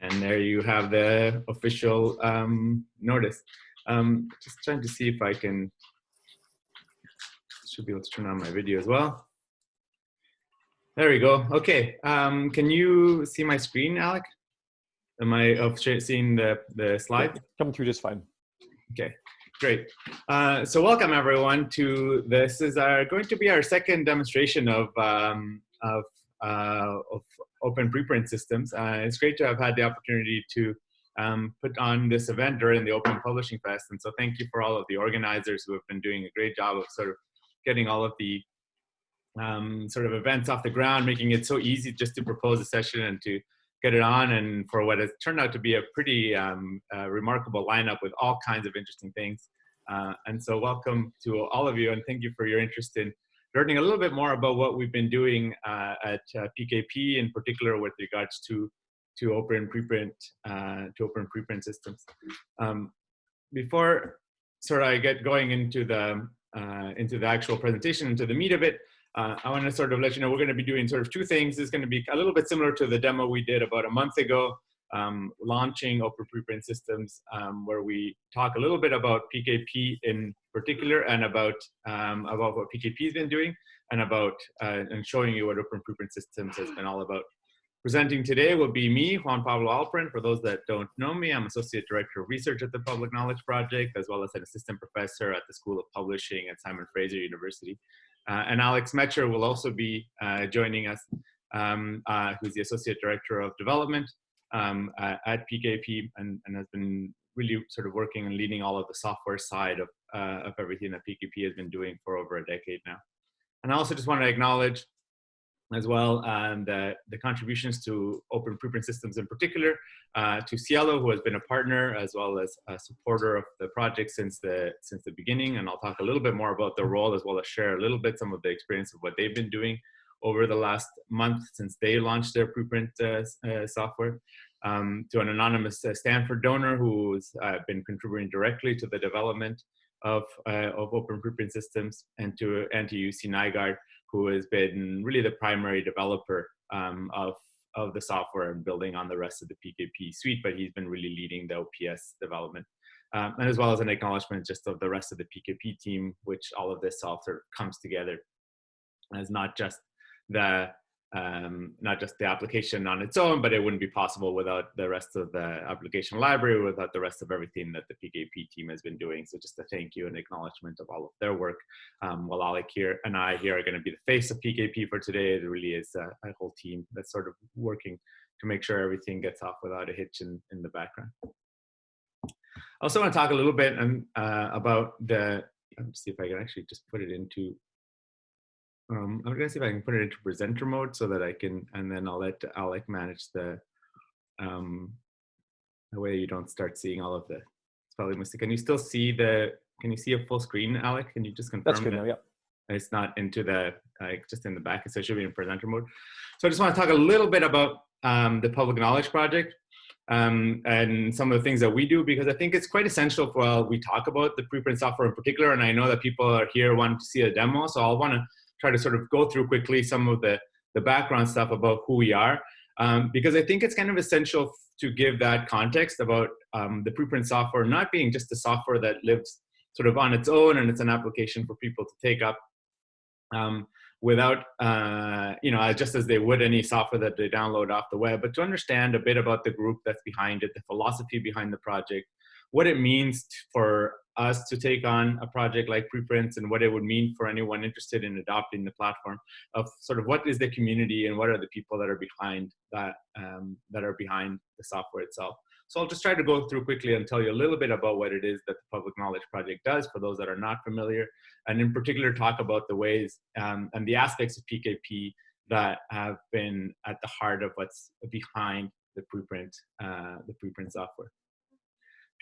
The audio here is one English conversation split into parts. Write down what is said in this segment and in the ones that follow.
And there you have the official um, notice. Um, just trying to see if I can, should be able to turn on my video as well. There we go. Okay. Um, can you see my screen, Alec? Am I of seeing the, the slide? Coming through just fine. Okay, great. Uh, so welcome everyone to this is our, going to be our second demonstration of, um, of, uh, of open preprint systems. Uh, it's great to have had the opportunity to um, put on this event during the Open Publishing Fest. And so thank you for all of the organizers who have been doing a great job of sort of getting all of the um, sort of events off the ground, making it so easy just to propose a session and to get it on and for what has turned out to be a pretty um, uh, remarkable lineup with all kinds of interesting things. Uh, and so welcome to all of you and thank you for your interest in learning a little bit more about what we've been doing uh, at PKP uh, in particular with regards to to open preprint uh, to open preprint systems. Um, before sort of I get going into the uh, into the actual presentation, into the meat of it, uh, I want to sort of let you know we're going to be doing sort of two things. It's going to be a little bit similar to the demo we did about a month ago, um, launching open preprint systems, um, where we talk a little bit about PKP in particular and about um, about what PKP has been doing and about uh, and showing you what open preprint systems has been all about. Presenting today will be me, Juan Pablo Alperin. For those that don't know me, I'm Associate Director of Research at the Public Knowledge Project, as well as an Assistant Professor at the School of Publishing at Simon Fraser University. Uh, and Alec Smecher will also be uh, joining us, um, uh, who's the Associate Director of Development um, at PKP and, and, has been really sort of working and leading all of the software side of, of everything that PKP has been doing for over a decade now. And I also just want to acknowledge as well and the, the contributions to open preprint systems in particular, uh, to SciELO, who has been a partner as well as a supporter of the project since the, since the beginning. And I'll talk a little bit more about their role as well as share a little bit some of the experience of what they've been doing over the last month since they launched their preprint uh, uh, software. Um, to an anonymous uh, Stanford donor who's uh, been contributing directly to the development of, uh, of open preprint systems and to, and to UC Nygaard, who has been really the primary developer um, of, of the software and building on the rest of the PKP suite, but he's been really leading the OPS development. Um, and as well as an acknowledgement just of the rest of the PKP team, which all of this of comes together as not just the um, not just the application on its own, but it wouldn't be possible without the rest of the application library, without the rest of everything that the PKP team has been doing. So just a thank you and acknowledgement of all of their work. Um, while Alec here and I here are going to be the face of PKP for today, it really is a, a, whole team that's sort of working to make sure everything gets off without a hitch in, in the background. I also want to talk a little bit um, uh, about the, let's see if I can actually just put it into um, I'm gonna see if I can put it into presenter mode so that I can, and then I'll let Alec manage the, um, the way you don't start seeing all of the spelling mistakes. Can you still see the, can you see a full screen, Alec? Can you just confirm That's good that now, yeah. It's not into the, like just in the back, so it should be in presenter mode. So I just wanna talk a little bit about um, the Public Knowledge Project. Um, and some of the things that we do because I think it's quite essential while we talk about the preprint software in particular. And I know that people are here wanting to see a demo, so I'll want to try to sort of go through quickly some of the, the background stuff about who we are, um, because I think it's kind of essential to give that context about um, the preprint software not being just a software that lives sort of on its own and it's an application for people to take up um, without, uh, you know, just as they would any software that they download off the web, but to understand a bit about the group that's behind it, the philosophy behind the project, what it means for us to take on a project like preprints and what it would mean for anyone interested in adopting the platform of sort of what is the community and what are the people that are behind that um, that are behind the software itself. So I'll just try to go through quickly and tell you a little bit about what it is that the Public Knowledge Project does for those that are not familiar, and in particular talk about the ways um, and the aspects of PKP that have been at the heart of what's behind the preprint, uh, the preprint software.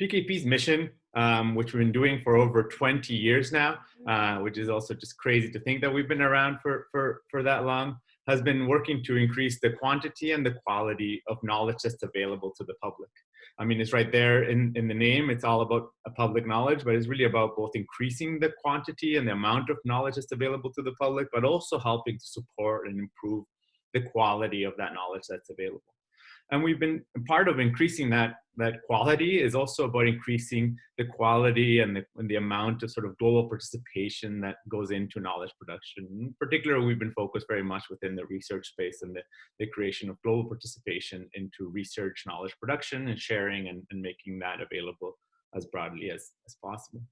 PKP's mission, um, which we've been doing for over 20 years now, uh, which is also just crazy to think that we've been around for, for, for that long, has been working to increase the quantity and the quality of knowledge that's available to the public. I mean, it's right there in, in the name. It's all about a public knowledge, but it's really about both increasing the quantity and the amount of knowledge that's available to the public, but also helping to support and improve the quality of that knowledge that's available. And we've been part of increasing that, that quality is also about increasing the quality and the, and the amount of sort of global participation that goes into knowledge production. In particular, we've been focused very much within the research space and the, the creation of global participation into research knowledge production and sharing and, and making that available as broadly as, as possible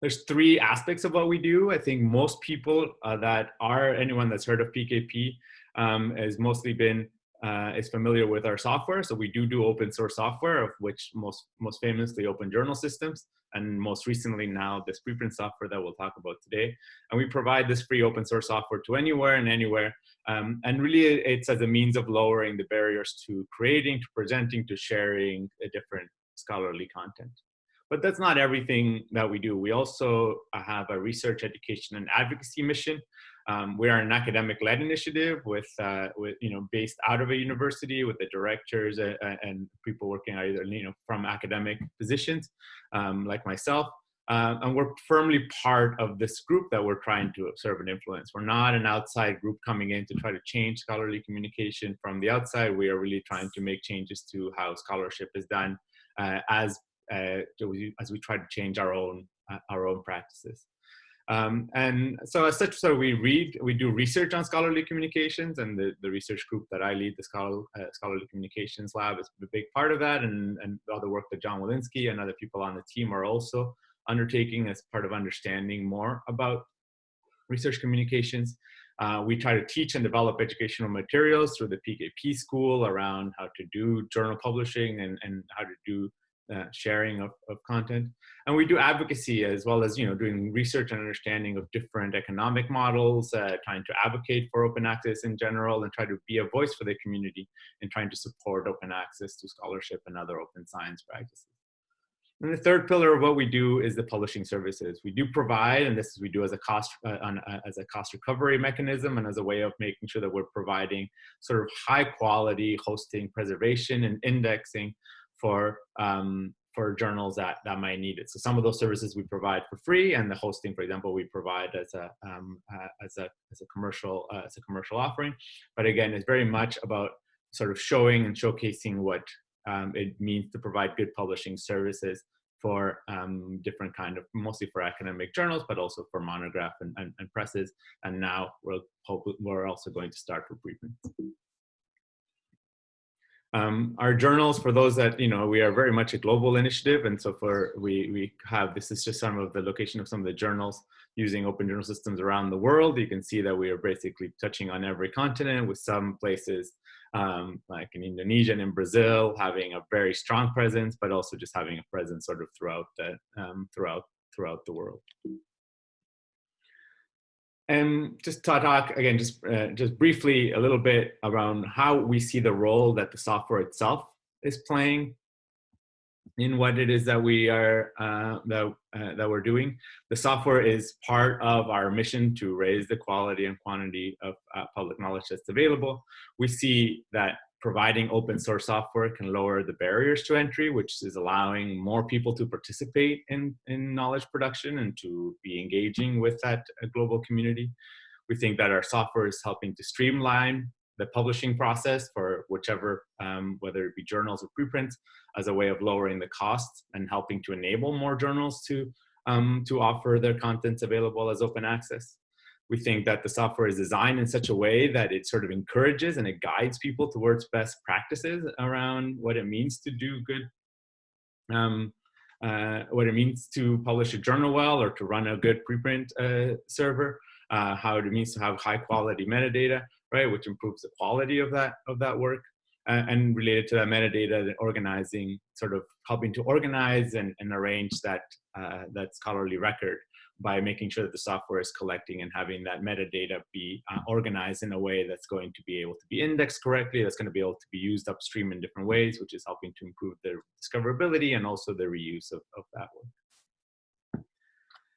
there's three aspects of what we do. I think most people uh, that are anyone that's heard of PKP um, has mostly been uh, is familiar with our software. So we do do open source software, of which most most famously Open Journal Systems, and most recently now this preprint software that we'll talk about today. And we provide this free open source software to anywhere and anywhere. Um, and really, it's as a means of lowering the barriers to creating, to presenting, to sharing a different scholarly content. But that's not everything that we do. We also have a research, education, and advocacy mission. Um, we are an academic-led initiative with, uh, with, you know, based out of a university with the directors and, and people working either, you know, from academic positions, um, like myself. Uh, and we're firmly part of this group that we're trying to observe and influence. We're not an outside group coming in to try to change scholarly communication from the outside. We are really trying to make changes to how scholarship is done uh, as uh, as we try to change our own uh, our own practices. Um, and so as such, so we read, we do research on scholarly communications and the, the research group that I lead, the Scholar, uh, Scholarly Communications Lab is a big part of that and, and all the work that John Willinsky and other people on the team are also undertaking as part of understanding more about research communications. Uh, we try to teach and develop educational materials through the PKP school around how to do journal publishing and, and how to do uh, sharing of, of content. And we do advocacy as well as, you know, doing research and understanding of different economic models, uh, trying to advocate for open access in general and try to be a voice for the community and trying to support open access to scholarship and other open science practices. And the third pillar of what we do is the publishing services. We do provide, and this is we do as a cost uh, on, uh, as a cost recovery mechanism and as a way of making sure that we're providing sort of high quality hosting, preservation, and indexing for um, for journals that that might need it. So some of those services we provide for free, and the hosting, for example, we provide as a um, uh, as a as a commercial uh, as a commercial offering. But again, it's very much about sort of showing and showcasing what um, it means to provide good publishing services for um, different kind of, mostly for academic journals, but also for monograph and, and, and presses. And now we're, we're also going to start for preprint. Um, our journals, for those that, you know, we are very much a global initiative. And so for, we, we have, this is just some of the location of some of the journals using open journal systems around the world. You can see that we are basically touching on every continent with some places um, like in Indonesia and in Brazil having a very strong presence, but also just having a presence sort of throughout the, um, throughout, throughout the world. And just to talk again, just uh, just briefly a little bit around how we see the role that the software itself is playing in what it is that we are uh, that uh, that we're doing. The software is part of our mission to raise the quality and quantity of uh, public knowledge that's available. We see that providing open source software can lower the barriers to entry, which is allowing more people to participate in, in knowledge production and to be engaging with that uh, global community. We think that our software is helping to streamline the publishing process for whichever, um, whether it be journals or preprints, as a way of lowering the costs and helping to enable more journals to, um, to offer their contents available as open access. We think that the software is designed in such a way that it sort of encourages and it guides people towards best practices around what it means to do good, um, uh, what it means to publish a journal well or to run a good preprint uh, server, uh, how it means to have high quality metadata, right, which improves the quality of that of that work. Uh, and related to that metadata, organizing, sort of helping to organize and, and arrange that, uh, that scholarly record by making sure that the software is collecting and having that metadata be uh, organized in a way that's going to be able to be indexed correctly, that's going to be able to be used upstream in different ways, which is helping to improve the discoverability and also the reuse of, of that work.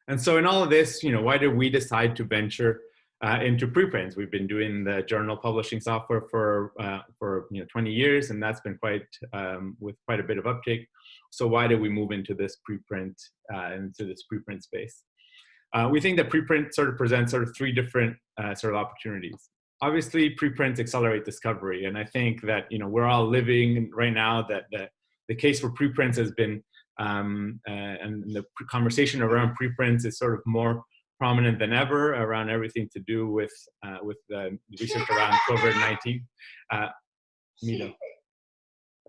And so in all of this, you know, why did we decide to venture uh, into preprints? We've been doing the journal publishing software for, uh, for you know, 20 years, and that's been quite, um, with quite a bit of uptake. So why did we move into this preprint, uh, into this preprint space? Uh, we think that preprint sort of presents sort of three different uh, sort of opportunities. obviously preprints accelerate discovery. And I think that, you know, we're all living right now that the, the case for preprints has been, um, uh, and the conversation around preprints is sort of more prominent than ever around everything to do with, uh, with the research around COVID-19. Uh, Mito.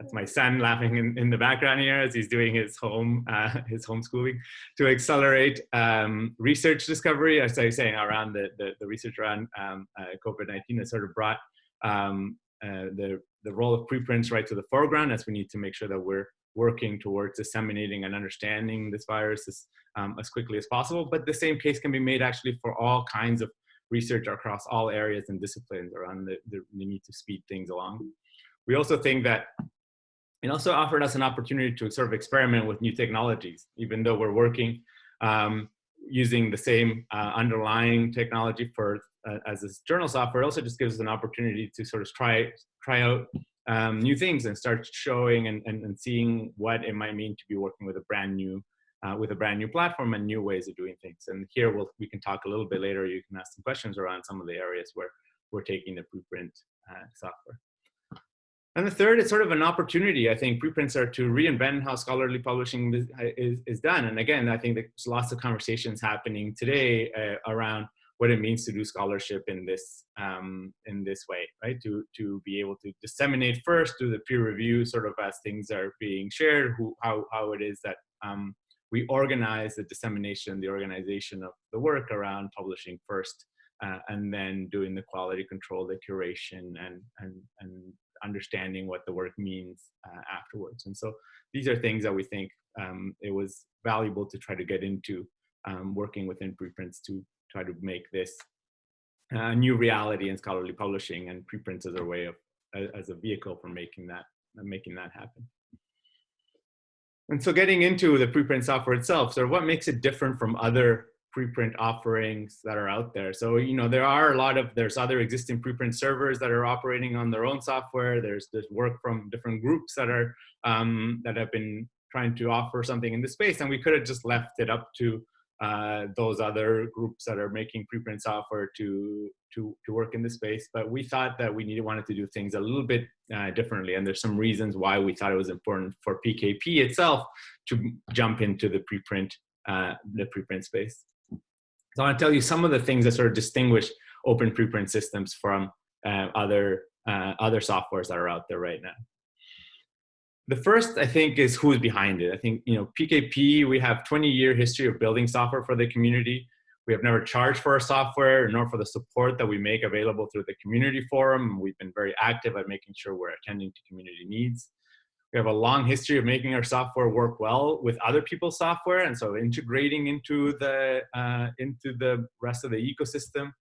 That's my son laughing in, in the background here as he's doing his home uh, his homeschooling to accelerate um, research discovery. As I was saying, around the, the, the research around um, uh, COVID-19 has sort of brought um, uh, the, the role of preprints right to the foreground as we need to make sure that we're working towards disseminating and understanding this virus as, um, as quickly as possible. But the same case can be made actually for all kinds of research across all areas and disciplines around the, the, the need to speed things along. We also think that it also offered us an opportunity to sort of experiment with new technologies, even though we're working um, using the same uh, underlying technology for uh, as this journal software. It also just gives us an opportunity to sort of try try out um, new things and start showing and, and, and, seeing what it might mean to be working with a brand new uh, with a brand new platform and new ways of doing things. And here we'll, we can talk a little bit later. You can ask some questions around some of the areas where we're taking the preprint uh, software. And the third is sort of an opportunity, I think, preprints are to reinvent how scholarly publishing is, is, done. And again, I think there's lots of conversations happening today uh, around what it means to do scholarship in this um, in this way, right? To to be able to disseminate first, do the peer review, sort of as things are being shared, who how how it is that um, we organize the dissemination, the organization of the work around publishing first, uh, and then doing the quality control, the curation, and and and understanding what the work means uh, afterwards. And so these are things that we think um, it was valuable to try to get into um, working within preprints to try to make this a new reality in scholarly publishing and preprints as a way of as a vehicle for making that making that happen. And so getting into the preprint software itself, so what makes it different from other preprint offerings that are out there. So, you know, there are a lot of, there's other existing preprint servers that are operating on their own software. There's, there's work from different groups that are, um, that have been trying to offer something in the space. And we could have just left it up to uh, those other groups that are making preprint software to, to, to work in the space. But we thought that we needed, wanted to do things a little bit uh, differently. And there's some reasons why we thought it was important for PKP itself to jump into the preprint, uh, the preprint space. So I want to tell you some of the things that sort of distinguish open preprint systems from uh, other, uh, other softwares that are out there right now. The first, I think, is who's behind it. I think, you know, PKP, we have 20 year history of building software for the community. We have never charged for our software, nor for the support that we make available through the community forum. We've been very active at making sure we're attending to community needs. We have a long history of making our software work well with other people's software, and so integrating into the uh, into the rest of the ecosystem.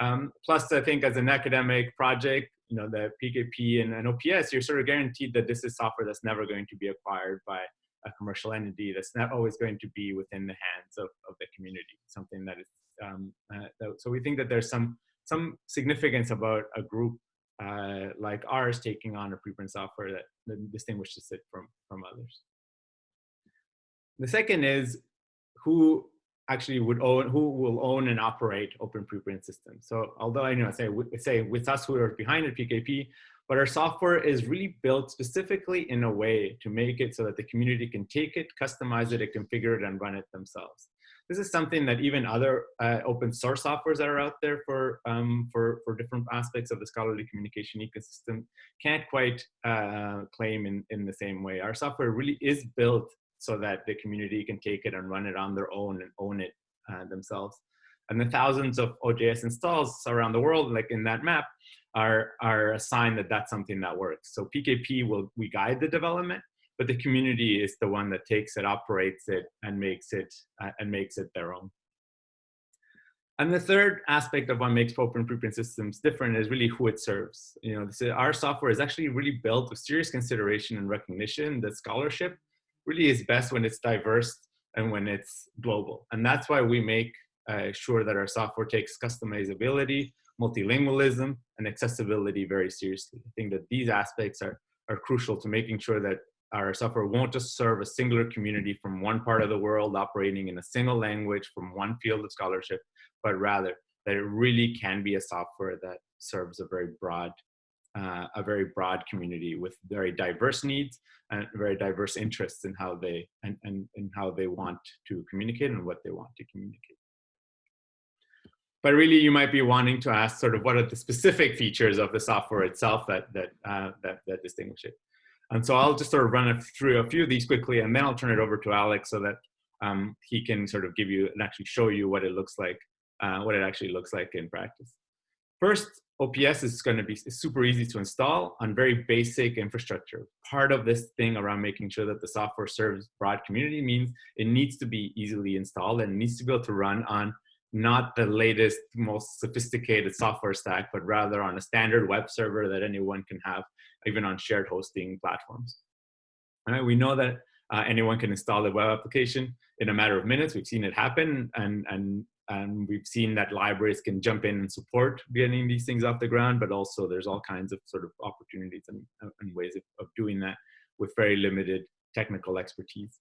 Um, plus, I think as an academic project, you know, the PKP and, and OPS, you're sort of guaranteed that this is software that's never going to be acquired by a commercial entity. That's not always going to be within the hands of, of the community. Something that is um, uh, so we think that there's some some significance about a group uh, like ours taking on a preprint software that, that distinguishes it from, from others. The second is who actually would own, who will own and operate open preprint systems. So although I you know say, say with us who are behind the PKP, but our software is really built specifically in a way to make it so that the community can take it, customize it, and configure it and run it themselves this is something that even other uh, open source softwares that are out there for, um, for, for different aspects of the scholarly communication ecosystem can't quite uh, claim in, in the same way. Our software really is built so that the community can take it and run it on their own and own it uh, themselves. And the thousands of OJS installs around the world, like in that map, are, are a sign that that's something that works. So PKP will, we guide the development, but the community is the one that takes it, operates it, and makes it uh, and makes it their own. And the third aspect of what makes open preprint systems different is really who it serves. You know, is, our software is actually really built with serious consideration and recognition that scholarship really is best when it's diverse and when it's global. And that's why we make uh, sure that our software takes customizability, multilingualism, and accessibility very seriously. I think that these aspects are, are crucial to making sure that our software won't just serve a singular community from one part of the world operating in a single language from one field of scholarship, but rather that it really can be a software that serves a very broad, uh, a very broad community with very diverse needs and very diverse interests in how they and, and, and how they want to communicate and what they want to communicate. But really, you might be wanting to ask sort of what are the specific features of the software itself that that uh, that, that distinguish it. And so I'll just sort of run through a few of these quickly, and then I'll turn it over to Alex so that um, he can sort of give you and actually show you what it looks like, uh, what it actually looks like in practice. First, OPS is going to be super easy to install on very basic infrastructure. Part of this thing around making sure that the software serves broad community means it needs to be easily installed and needs to be able to run on not the latest, most sophisticated software stack, but rather on a standard web server that anyone can have, even on shared hosting platforms. Right? We know that uh, anyone can install a web application in a matter of minutes. We've seen it happen, and and and we've seen that libraries can jump in and support getting these things off the ground. But also, there's all kinds of sort of opportunities and, and ways of, of doing that with very limited technical expertise.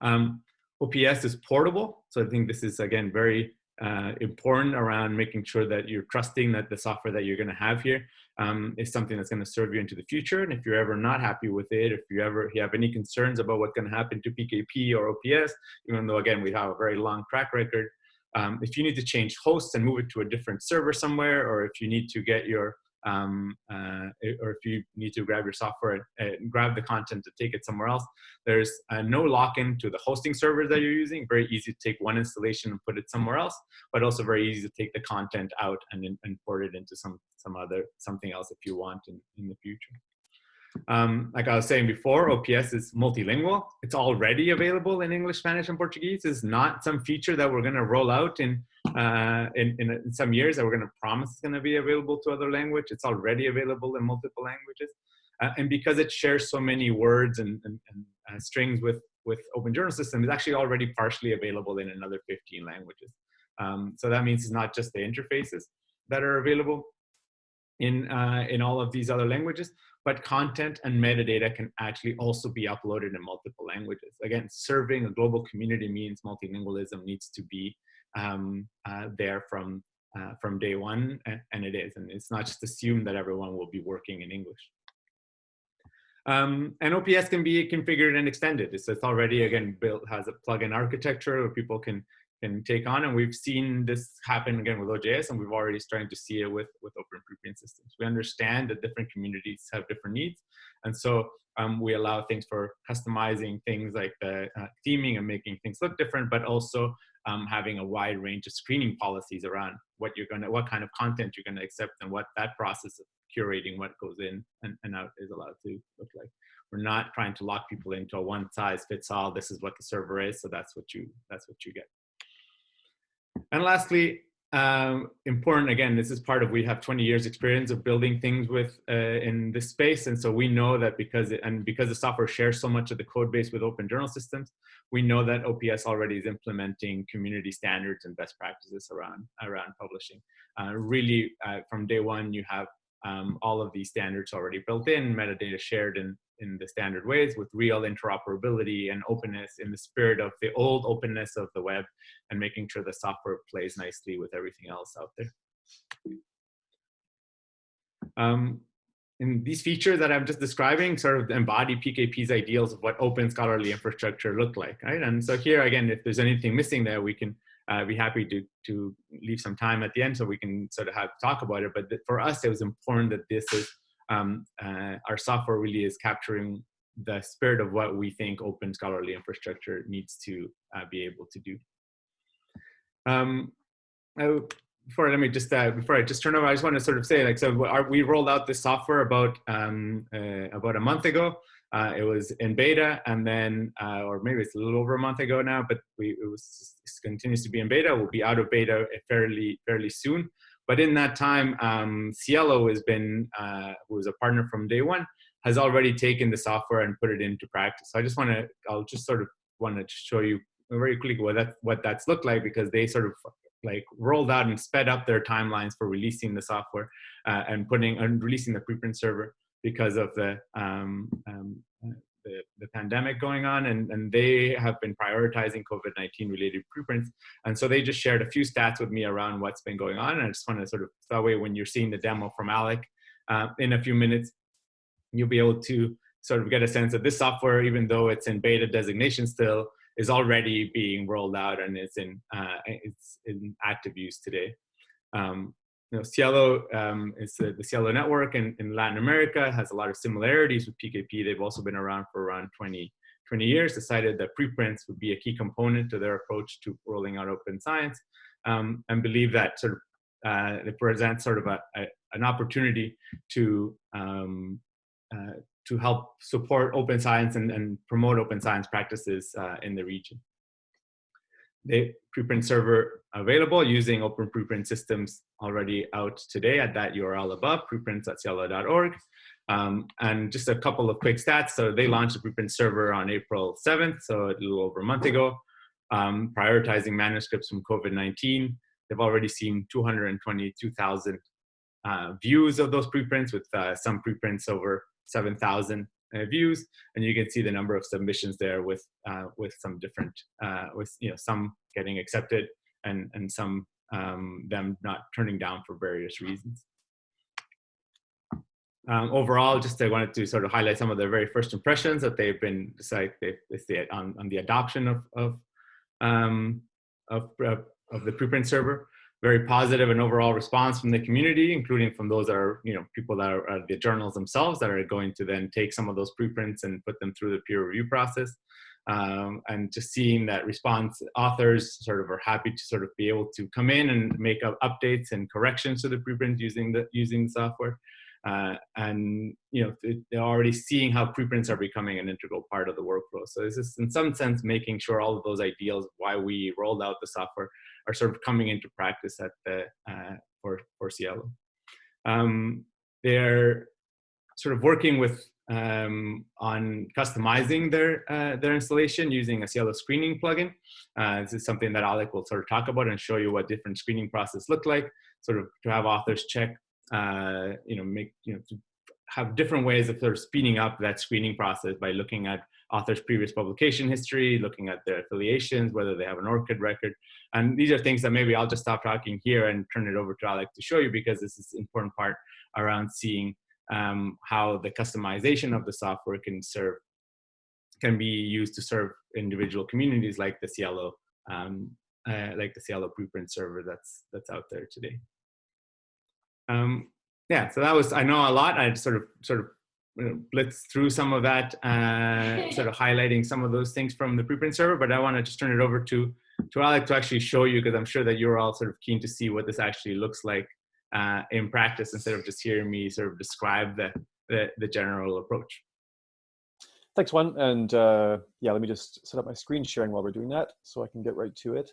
Um, OPS is portable. So I think this is, again, very uh, important around making sure that you're trusting that the software that you're going to have here um, is something that's going to serve you into the future. And if you're ever not happy with it, if you ever you have any concerns about what's going to happen to PKP or OPS, even though, again, we have a very long track record, um, if you need to change hosts and move it to a different server somewhere, or if you need to get your um, uh, or if you need to grab your software and grab the content to take it somewhere else, there's uh, no lock-in to the hosting server that you're using. Very easy to take one installation and put it somewhere else, but also very easy to take the content out and import it into some some other something else if you want in, in the future. Um, like I was saying before, OPS is multilingual. It's already available in English, Spanish, and Portuguese. It's not some feature that we're going to roll out in, uh, in, in, some years that we're going to promise it's going to be available to other language. It's already available in multiple languages. Uh, and because it shares so many words and, and, and uh, strings with, with Open Journal System, it's actually already partially available in another 15 languages. Um, so that means it's not just the interfaces that are available in, uh, in all of these other languages, but content and metadata can actually also be uploaded in multiple languages. Again, serving a global community means multilingualism needs to be um, uh, there from, uh, from day one, and, it is. And it's not just assumed that everyone will be working in English. Um, and OPS can be configured and extended. It's, it's already, again, built, has a plugin architecture where people can can take on. And we've seen this happen again with OJS, and we've already starting to see it with, with open preprint systems. We understand that different communities have different needs. And so um, we allow things for customizing things like the uh, theming and making things look different, but also um, having a wide range of screening policies around what you're gonna, what kind of content you're gonna accept and what that process of curating what goes in and, and out is allowed to look like. We're not trying to lock people into a one size fits all. This is what the server is, so that's what you that's what you get. And lastly, um, important again, this is part of we have 20 years experience of building things with uh, in this space, and so we know that because it, and because the software shares so much of the code base with open journal systems, we know that OPS already is implementing community standards and best practices around around publishing. Uh, really, uh, from day one, you have um, all of these standards already built in, metadata shared in in the standard ways with real interoperability and openness in the spirit of the old openness of the web and making sure the software plays nicely with everything else out there. Um, and these features that I'm just describing sort of embody PKP's ideals of what open scholarly infrastructure look like, right? And so here, again, if there's anything missing there, we can uh, be happy to, to leave some time at the end so we can sort of have talk about it. But for us, it was important that this is um, uh, our software really is capturing the spirit of what we think open scholarly infrastructure needs to uh, be able to do. Um, I, before let me just uh, before I just turn over, I just want to sort of say like so our, we rolled out this software about um, uh, about a month ago. Uh, it was in beta, and then uh, or maybe it's a little over a month ago now, but we it was it continues to be in beta. We'll be out of beta fairly fairly soon. But in that time, um, SciELO has been, uh, who was a partner from day one, has already taken the software and put it into practice. So I just want to, I'll just sort of want to show you very quickly what that what that's looked like because they sort of like rolled out and sped up their timelines for releasing the software uh, and putting and releasing the preprint server because of the um, um, the, the, pandemic going on, and, and they have been prioritizing COVID-19 related preprints. And so they just shared a few stats with me around what's been going on. And I just want to sort of, that way when you're seeing the demo from Alec uh, in a few minutes, you'll be able to sort of get a sense that this software, even though it's in beta designation still, is already being rolled out and it's in, uh, it's in active use today. Um, know, SciELO um, is the, the, SciELO network in, in Latin America, has a lot of similarities with PKP. They've also been around for around 20, 20 years, decided that preprints would be a key component to their approach to rolling out open science, um, and believe that sort of uh, it presents sort of a, a an opportunity to um, uh, to help support open science and, and promote open science practices uh, in the region. The preprint server available using open preprint systems already out today at that URL above, preprints.scielo.org. Um, and just a couple of quick stats. So they launched the preprint server on April 7th, so a little over a month ago, um, prioritizing manuscripts from COVID-19. They've already seen 222,000 uh, views of those preprints with uh, some preprints over 7,000 uh, views, and you can see the number of submissions there with uh, with some different uh, with you know some getting accepted and and some um, them not turning down for various reasons. Um, overall, just I wanted to sort of highlight some of their very first impressions that they've been like they, they on on the adoption of of um, of, of the preprint server very positive and overall response from the community, including from those that are, you know, people that are, are, the journals themselves that are going to then take some of those preprints and put them through the peer review process. Um, and just seeing that response, authors sort of are happy to sort of be able to come in and make updates and corrections to the preprint using the using the software. Uh, and you know they're already seeing how preprints are becoming an integral part of the workflow. So this is in some sense making sure all of those ideals why we rolled out the software are sort of coming into practice at the uh, for for SciELO. Um, they're sort of working with um, on customizing their uh, their installation using a SciELO screening plugin. Uh, this is something that Alec will sort of talk about and show you what different screening process look like. Sort of to have authors check, uh, you know, make you know have different ways of sort of speeding up that screening process by looking at author's previous publication history, looking at their affiliations, whether they have an ORCID record. And these are things that maybe I'll just stop talking here and turn it over to Alec to show you because this is an important part around seeing um, how the customization of the software can serve, can be used to serve individual communities like the SciELO, um, uh, like the SciELO preprint server that's, that's out there today. Um, yeah, so that was, I know a lot. I sort of, sort of blitz through some of that, uh, sort of highlighting some of those things from the preprint server, but I want to just turn it over to, to Alec to actually show you, because I'm sure that you're all sort of keen to see what this actually looks like uh, in practice instead of just hearing me sort of describe the, the, the general approach. Thanks, Juan. And uh, yeah, let me just set up my screen sharing while we're doing that so I can get right to it.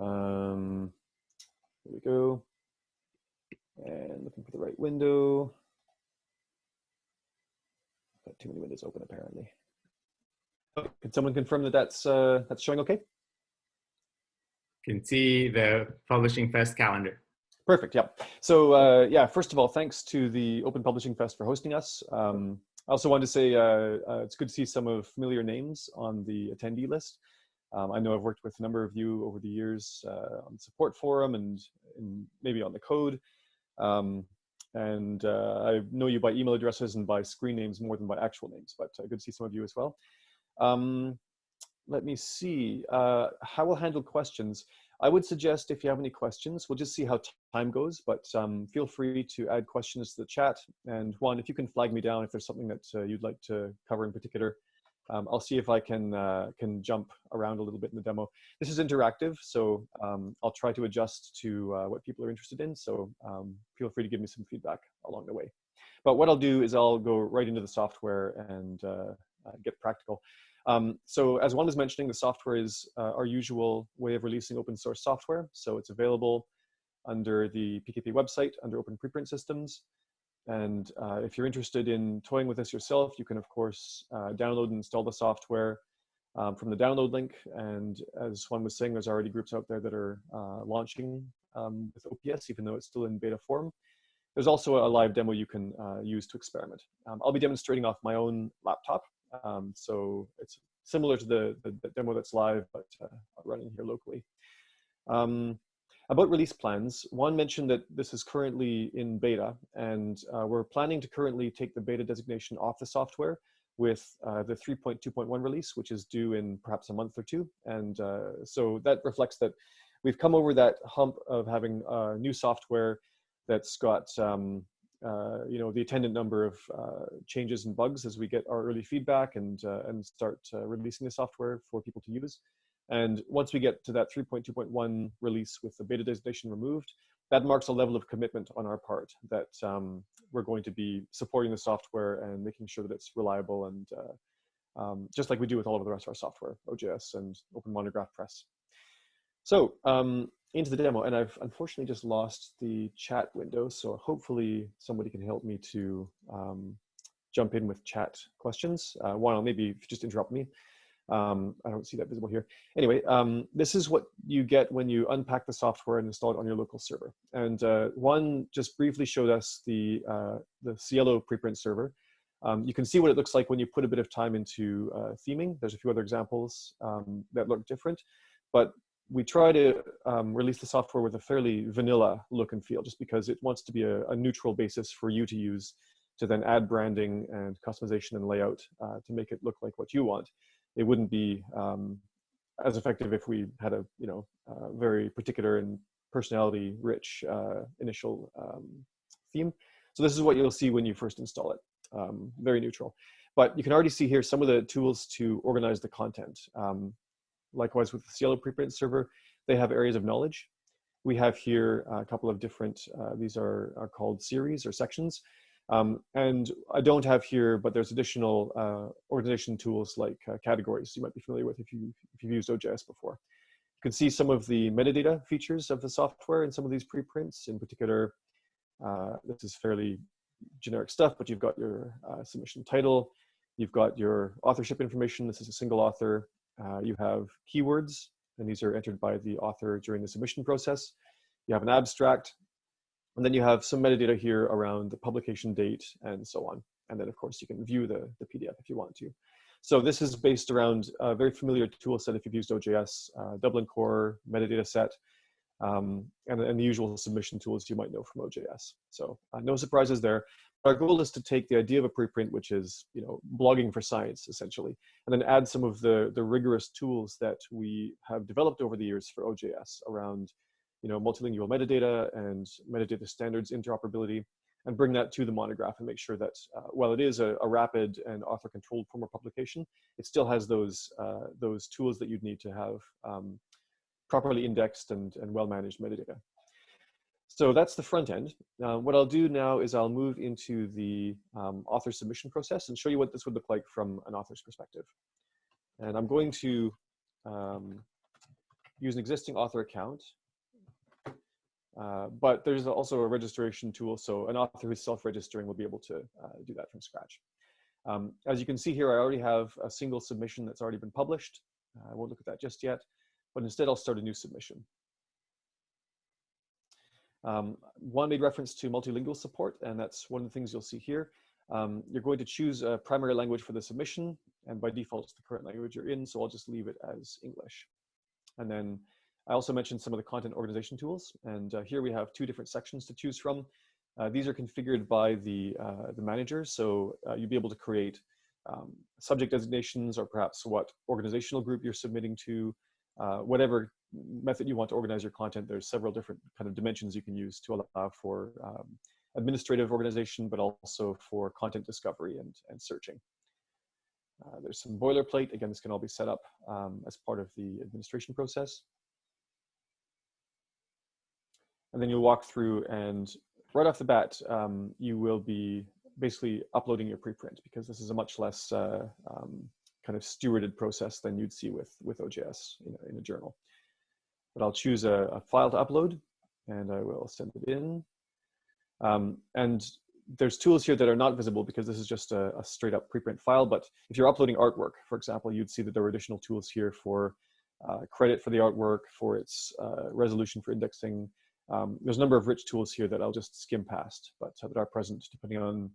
Um, here we go. And looking for the right window. Got too many windows open apparently. Oh, can someone confirm that that's uh, that's showing okay? Can see the Publishing Fest calendar. Perfect. Yeah. So uh, yeah, first of all, thanks to the Open Publishing Fest for hosting us. Um, I also wanted to say uh, uh, it's good to see some of familiar names on the attendee list. Um, I know I've worked with a number of you over the years uh, on the support forum and, and maybe on the code. Um, and uh, I know you by email addresses and by screen names more than by actual names, but uh, good to see some of you as well. Um, let me see, uh, how we'll handle questions. I would suggest if you have any questions, we'll just see how time goes, but um, feel free to add questions to the chat. And Juan, if you can flag me down if there's something that uh, you'd like to cover in particular, um, I'll see if I can uh, can jump around a little bit in the demo. This is interactive, so um, I'll try to adjust to uh, what people are interested in. So um, feel free to give me some feedback along the way. But what I'll do is I'll go right into the software and uh, uh get practical. Um, so as Juan was mentioning, the software is uh, our usual way of releasing open source software. So it's available under the PKP website under Open Preprint Systems. And uh, if you're interested in toying with this yourself, you can of course uh, download and install the software um, from the download link. And as Juan was saying, there's already groups out there that are uh, launching um, with OPS, even though it's still in beta form. There's also a live demo you can uh, use to experiment. Um, I'll be demonstrating off my own laptop Um, so it's similar to the, the, the, demo that's live, but uh, running here locally. Um, about release plans, Juan mentioned that this is currently in beta, and uh, we're planning to currently take the beta designation off the software with uh, the 3.2.1 release, which is due in perhaps a month or two. And uh, so that reflects that we've come over that hump of having uh, new software that's got um, uh, you know the attendant number of uh, changes and bugs as we get our early feedback and and start releasing the software for people to use. And once we get to that 3.2.1 release with the beta designation removed, that marks a level of commitment on our part that um, we're going to be supporting the software and making sure that it's reliable and uh, um, just like we do with all of the rest of our software, OJS and Open Monograph Press. So um, into the demo, and I've unfortunately just lost the chat window, so hopefully somebody can help me to um, jump in with chat questions. Uh, Juan, maybe just interrupt me. Um, I don't see that visible here. Anyway, um, this is what you get when you unpack the software and install it on your local server. And uh, Juan just briefly showed us the, uh, the SciELO preprint server. Um, you can see what it looks like when you put a bit of time into uh, theming. There's a few other examples um, that look different, but we try to um, release the software with a fairly vanilla look and feel just because it wants to be a, a neutral basis for you to use to then add branding and customization and layout uh, to make it look like what you want it wouldn't be um, as effective if we had a you know uh, very particular and personality rich uh, initial um, theme. So this is what you'll see when you first install it. Um, very neutral. But you can already see here some of the tools to organize the content. Um, likewise with the SciELO preprint server, they have areas of knowledge. We have here a couple of different, uh, these are, are called series or sections. Um, and I don't have here, but there's additional uh, organization tools like uh, categories you might be familiar with if, you, if you've used OJS before. You can see some of the metadata features of the software in some of these preprints. In particular, uh, this is fairly generic stuff, but you've got your uh, submission title, you've got your authorship information. This is a single author. Uh, you have keywords, and these are entered by the author during the submission process. You have an abstract, and then you have some metadata here around the publication date and so on. And then of course you can view the, the PDF if you want to. So this is based around a very familiar tool set if you've used OJS, uh, Dublin Core, metadata set, um, and, and, the usual submission tools you might know from OJS. So uh, no surprises there. Our goal is to take the idea of a preprint, which is you know blogging for science essentially, and then add some of the the rigorous tools that we have developed over the years for OJS around you know, multilingual metadata and metadata standards interoperability and bring that to the monograph and make sure that uh, while it is a, a, rapid and author controlled form of publication, it still has those, uh, those tools that you'd need to have um, properly indexed and, and well-managed metadata. So that's the front end. Uh, what I'll do now is I'll move into the um, author submission process and show you what this would look like from an author's perspective. And I'm going to um, use an existing author account uh, but there's also a registration tool, so an author who's self-registering will be able to uh, do that from scratch. Um, as you can see here, I already have a single submission that's already been published. Uh, I won't look at that just yet, but instead I'll start a new submission. Um, Juan made reference to multilingual support, and that's one of the things you'll see here. Um, you're going to choose a primary language for the submission, and by default, it's the current language you're in, so I'll just leave it as English. And then I also mentioned some of the content organization tools, and uh, here we have two different sections to choose from. Uh, these are configured by the, uh, the manager, so uh, you'll be able to create um, subject designations or perhaps what organizational group you're submitting to, uh, whatever method you want to organize your content. There's several different kind of dimensions you can use to allow for um, administrative organization, but also for content discovery and, and searching. Uh, there's some boilerplate. Again, this can all be set up um, as part of the administration process and then you'll walk through and right off the bat, um, you will be basically uploading your preprint because this is a much less uh, um, kind of stewarded process than you'd see with, with OJS in a, in a journal. But I'll choose a, a, file to upload and I will send it in. Um, and there's tools here that are not visible because this is just a, a, straight up preprint file. But if you're uploading artwork, for example, you'd see that there are additional tools here for uh, credit for the artwork, for its uh, resolution for indexing, um, there's a number of rich tools here that I'll just skim past, but uh, that are present depending on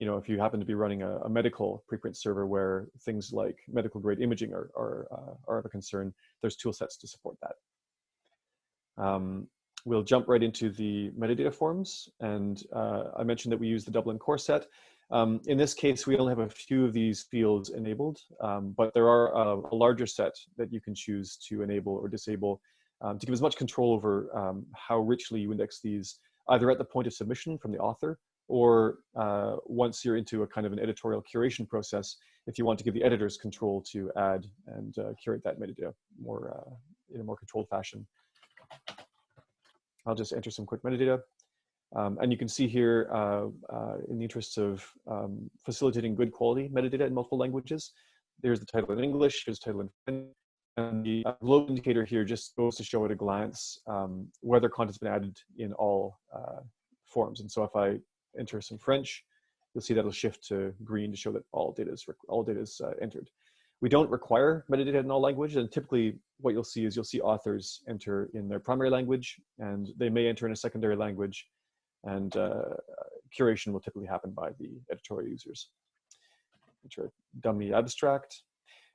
you know, if you happen to be running a, a medical preprint server where things like medical grade imaging are, are, uh, are of a concern, there's tool sets to support that. Um, we'll jump right into the metadata forms. And uh, I mentioned that we use the Dublin core set. Um, in this case, we only have a few of these fields enabled, um, but there are a, a, larger set that you can choose to enable or disable um, to give as much control over um, how richly you index these, either at the point of submission from the author or uh, once you're into a kind of an editorial curation process, if you want to give the editors control to add and uh, curate that metadata more uh, in a more controlled fashion. I'll just enter some quick metadata. Um, and you can see here, uh, uh, in the interests of um, facilitating good quality metadata in multiple languages, there's the title in English, here's the title in French, and the uh, globe indicator here just goes to show at a glance um, whether content's been added in all uh, forms. And so if I enter some French, you'll see that'll shift to green to show that all data is, all data is uh, entered. We don't require metadata in all languages, and typically what you'll see is you'll see authors enter in their primary language, and they may enter in a secondary language, and uh, curation will typically happen by the editorial users. Enter dummy abstract.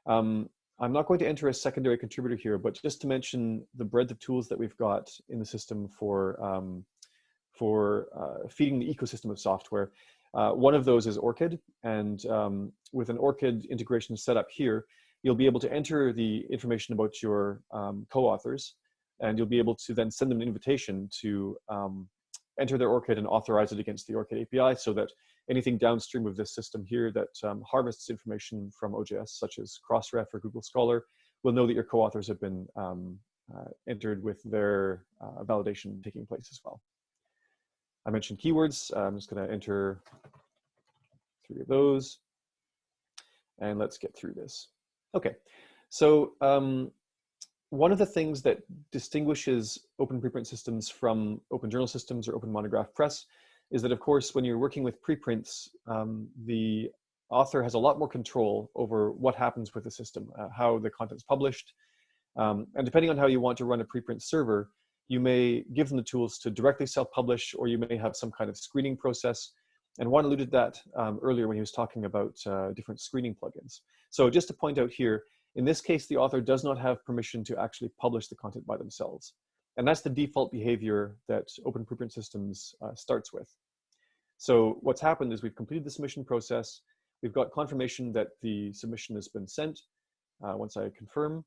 Um, I'm not going to enter a secondary contributor here, but just to mention the breadth of tools that we've got in the system for, um, for uh, feeding the ecosystem of software. Uh, one of those is ORCID, and um, with an ORCID integration set up here, you'll be able to enter the information about your um, co-authors, and you'll be able to then send them an invitation to um, enter their ORCID and authorize it against the ORCID API so that anything downstream of this system here that um, harvests information from OJS, such as Crossref or Google Scholar, will know that your co-authors have been um, uh, entered with their uh, validation taking place as well. I mentioned keywords. I'm just going to enter three of those. And let's get through this. Okay, so um, one of the things that distinguishes open preprint systems from open journal systems or open monograph press is that, of course, when you're working with preprints, um, the author has a lot more control over what happens with the system, uh, how the content's published. Um, and depending on how you want to run a preprint server, you may give them the tools to directly self-publish, or you may have some kind of screening process. And Juan alluded to that um, earlier when he was talking about uh, different screening plugins. So just to point out here, in this case, the author does not have permission to actually publish the content by themselves. And that's the default behavior that Open Preprint Systems uh, starts with. So what's happened is we've completed the submission process. We've got confirmation that the submission has been sent uh, once I confirm.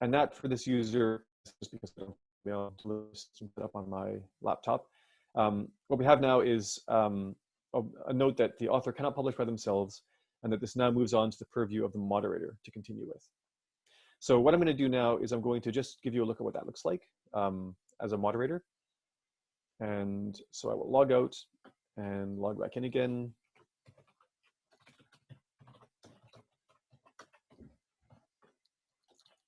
And that for this user just because I don't able up on my laptop. Um, what we have now is um, a, a, note that the author cannot publish by themselves and that this now moves on to the purview of the moderator to continue with. So what I'm going to do now is I'm going to just give you a look at what that looks like um, as a moderator. And so I will log out and log back in again.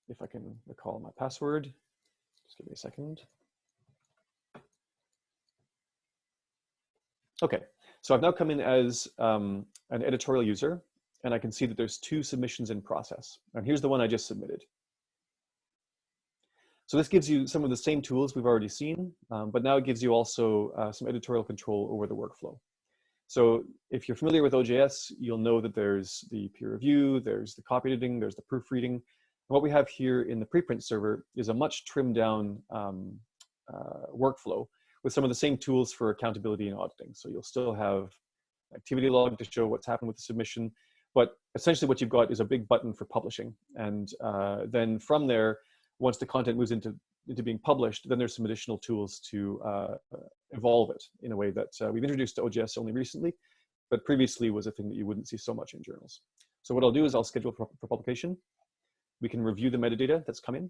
If I can recall my password. Just give me a second. Okay, so I've now come in as um, an editorial user, and I can see that there's two submissions in process. And here's the one I just submitted. So this gives you some of the same tools we've already seen, um, but now it gives you also uh, some editorial control over the workflow. So if you're familiar with OJS, you'll know that there's the peer review, there's the copy editing, there's the proofreading, what we have here in the preprint server is a much trimmed down um, uh, workflow with some of the same tools for accountability and auditing. So you'll still have activity log to show what's happened with the submission, but essentially what you've got is a big button for publishing. And uh, then from there, once the content moves into, into being published, then there's some additional tools to uh, evolve it in a way that uh, we've introduced to OJS only recently, but previously was a thing that you wouldn't see so much in journals. So what I'll do is I'll schedule for, for publication we can review the metadata that's come in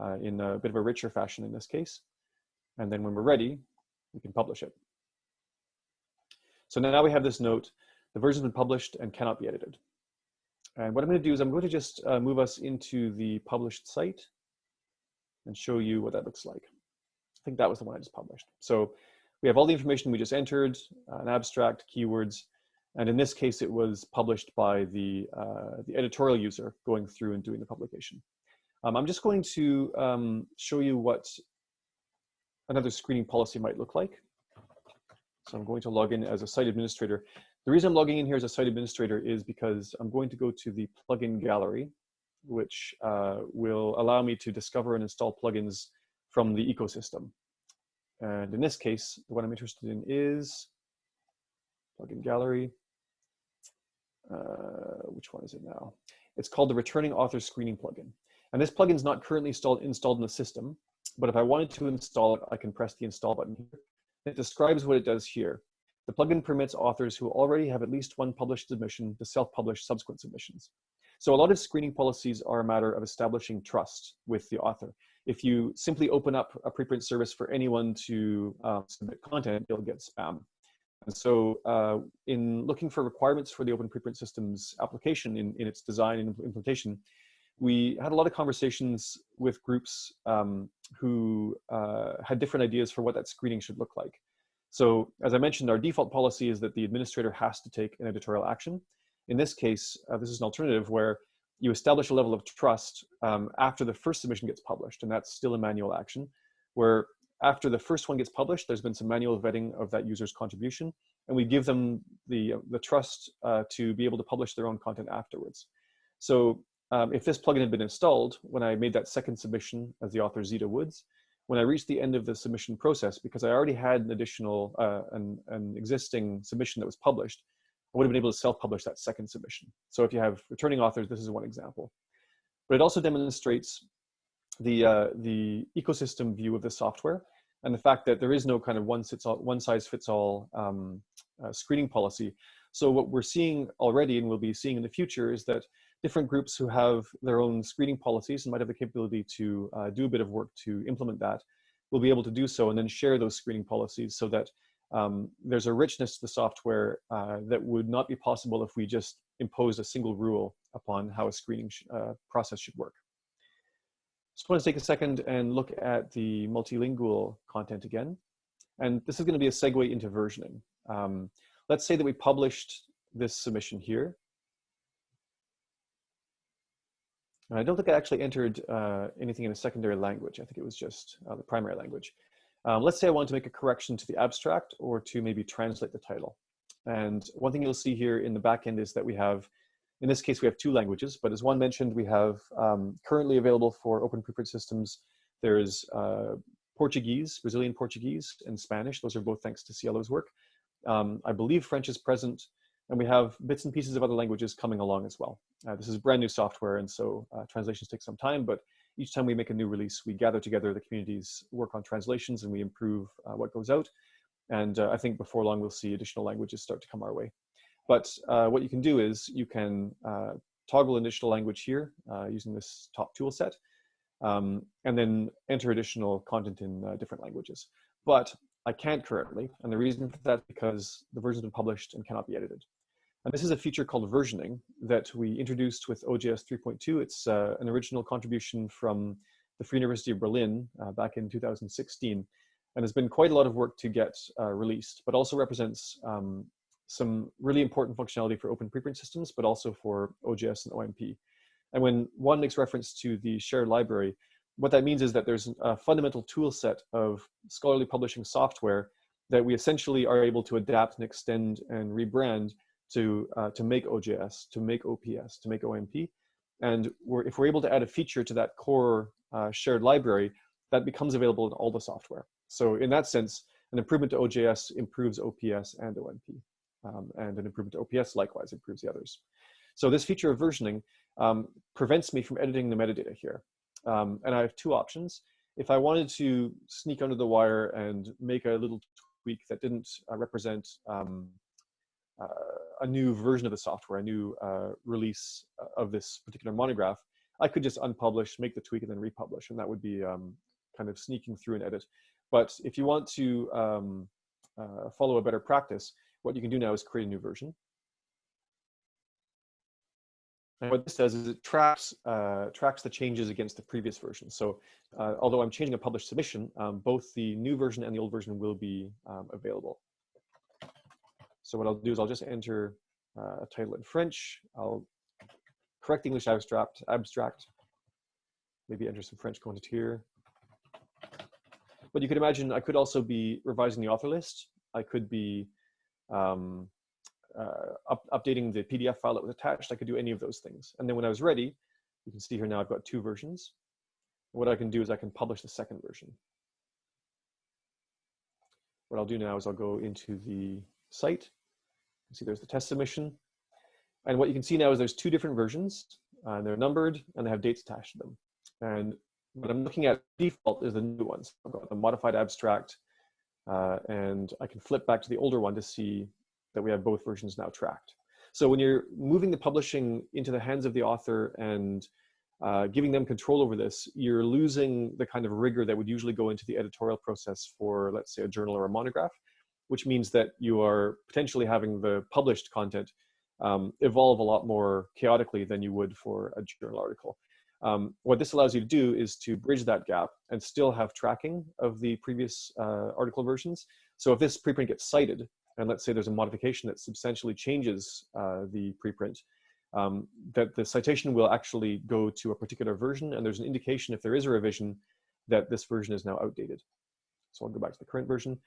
uh, in a bit of a richer fashion in this case. And then when we're ready, we can publish it. So now we have this note, the version's been published and cannot be edited. And what I'm going to do is I'm going to just uh, move us into the published site and show you what that looks like. I think that was the one I just published. So we have all the information we just entered, uh, an abstract, keywords, and in this case, it was published by the, uh, the editorial user going through and doing the publication. Um, I'm just going to um, show you what another screening policy might look like. So I'm going to log in as a site administrator. The reason I'm logging in here as a site administrator is because I'm going to go to the plugin gallery, which uh, will allow me to discover and install plugins from the ecosystem. And in this case, what I'm interested in is plugin gallery. Uh, which one is it now? It's called the returning author screening plugin. And this plugin is not currently installed, installed in the system, but if I wanted to install it, I can press the install button. It describes what it does here. The plugin permits authors who already have at least one published submission to self-publish subsequent submissions. So a lot of screening policies are a matter of establishing trust with the author. If you simply open up a preprint service for anyone to uh, submit content, you'll get spam. And so uh, in looking for requirements for the Open Preprint Systems application in, in its design and implementation, we had a lot of conversations with groups um, who uh, had different ideas for what that screening should look like. So as I mentioned, our default policy is that the administrator has to take an editorial action. In this case, uh, this is an alternative where you establish a level of trust um, after the first submission gets published, and that's still a manual action, where after the first one gets published, there's been some manual vetting of that user's contribution, and we give them the, the trust uh, to be able to publish their own content afterwards. So um, if this plugin had been installed, when I made that second submission as the author Zeta Woods, when I reached the end of the submission process, because I already had an additional, uh, an, an existing submission that was published, I would have been able to self-publish that second submission. So if you have returning authors, this is one example. But it also demonstrates the, uh, the ecosystem view of the software and the fact that there is no kind of one, all, one size fits all um, uh, screening policy. So what we're seeing already and we'll be seeing in the future is that different groups who have their own screening policies and might have the capability to uh, do a bit of work to implement that will be able to do so and then share those screening policies so that um, there's a richness to the software uh, that would not be possible if we just imposed a single rule upon how a screening uh, process should work. Just want to take a second and look at the multilingual content again. And this is going to be a segue into versioning. Um, let's say that we published this submission here. And I don't think I actually entered uh, anything in a secondary language. I think it was just uh, the primary language. Um, let's say I want to make a correction to the abstract or to maybe translate the title. And Juan thing you'll see here in the backend is that we have, in this case, we have two languages, but as one mentioned, we have um, currently available for open preprint systems, there's uh, Portuguese, Brazilian Portuguese, and Spanish. Those are both thanks to SciELO's work. Um, I believe French is present and we have bits and pieces of other languages coming along as well. Uh, this is brand new software, and so uh, translations take some time, but each time we make a new release, we gather together the community's work on translations and we improve uh, what goes out. And uh, I think before long, we'll see additional languages start to come our way. But uh, what you can do is you can uh, toggle additional language here using this top tool set, um, and then enter additional content in different languages. But I can't currently, and the reason for that is because the version's been published and cannot be edited. And this is a feature called versioning that we introduced with OJS 3.2. It's uh, an original contribution from the Free University of Berlin uh, back in 2016, and has been quite a lot of work to get uh, released, but also represents um, some really important functionality for open preprint systems, but also for OJS and OMP. And when Juan makes reference to the shared library, what that means is that there's a fundamental tool set of scholarly publishing software that we essentially are able to adapt and extend and rebrand to, uh, to make OJS, to make OPS, to make OMP. And we're, if we're able to add a feature to that core uh, shared library, that becomes available in all the software. So in that sense, an improvement to OJS improves OPS and OMP. Um, and an improvement to OPS likewise improves the others. So this feature of versioning um, prevents me from editing the metadata here. Um, and I have two options. If I wanted to sneak under the wire and make a little tweak that didn't uh, represent um, uh, a new version of the software, a new uh, release uh, of this particular monograph, I could just unpublish, make the tweak, and then republish, and that would be um, kind of sneaking through an edit. But if you want to um, uh, follow a better practice, what you can do now is create a new version. And what this does is it tracks, uh, tracks the changes against the previous version. So uh, although I'm changing a published submission, um, both the new version and the old version will be um, available. So what I'll do is I'll just enter uh, a title in French. I'll correct English abstract, abstract. Maybe enter some French content here. But you could imagine I could also be revising the author list I could be um, uh, up, updating the PDF file that was attached. I could do any of those things. And then when I was ready, you can see here now I've got two versions. What I can do is I can publish the second version. What I'll do now is I'll go into the site. You see there's the test submission. And what you can see now is there's two different versions. And they're numbered and they have dates attached to them. And what I'm looking at default is the new ones. I've got the modified abstract uh, and I can flip back to the older one to see that we have both versions now tracked. So when you're moving the publishing into the hands of the author and uh, giving them control over this, you're losing the kind of rigor that would usually go into the editorial process for, let's say, a journal or a monograph, which means that you are potentially having the published content um, evolve a lot more chaotically than you would for a journal article. Um, what this allows you to do is to bridge that gap and still have tracking of the previous uh, article versions. So if this preprint gets cited, and let's say there's a modification that substantially changes uh, the preprint, um, that the citation will actually go to a particular version, and there's an indication if there is a revision that this version is now outdated. So I'll go back to the current version.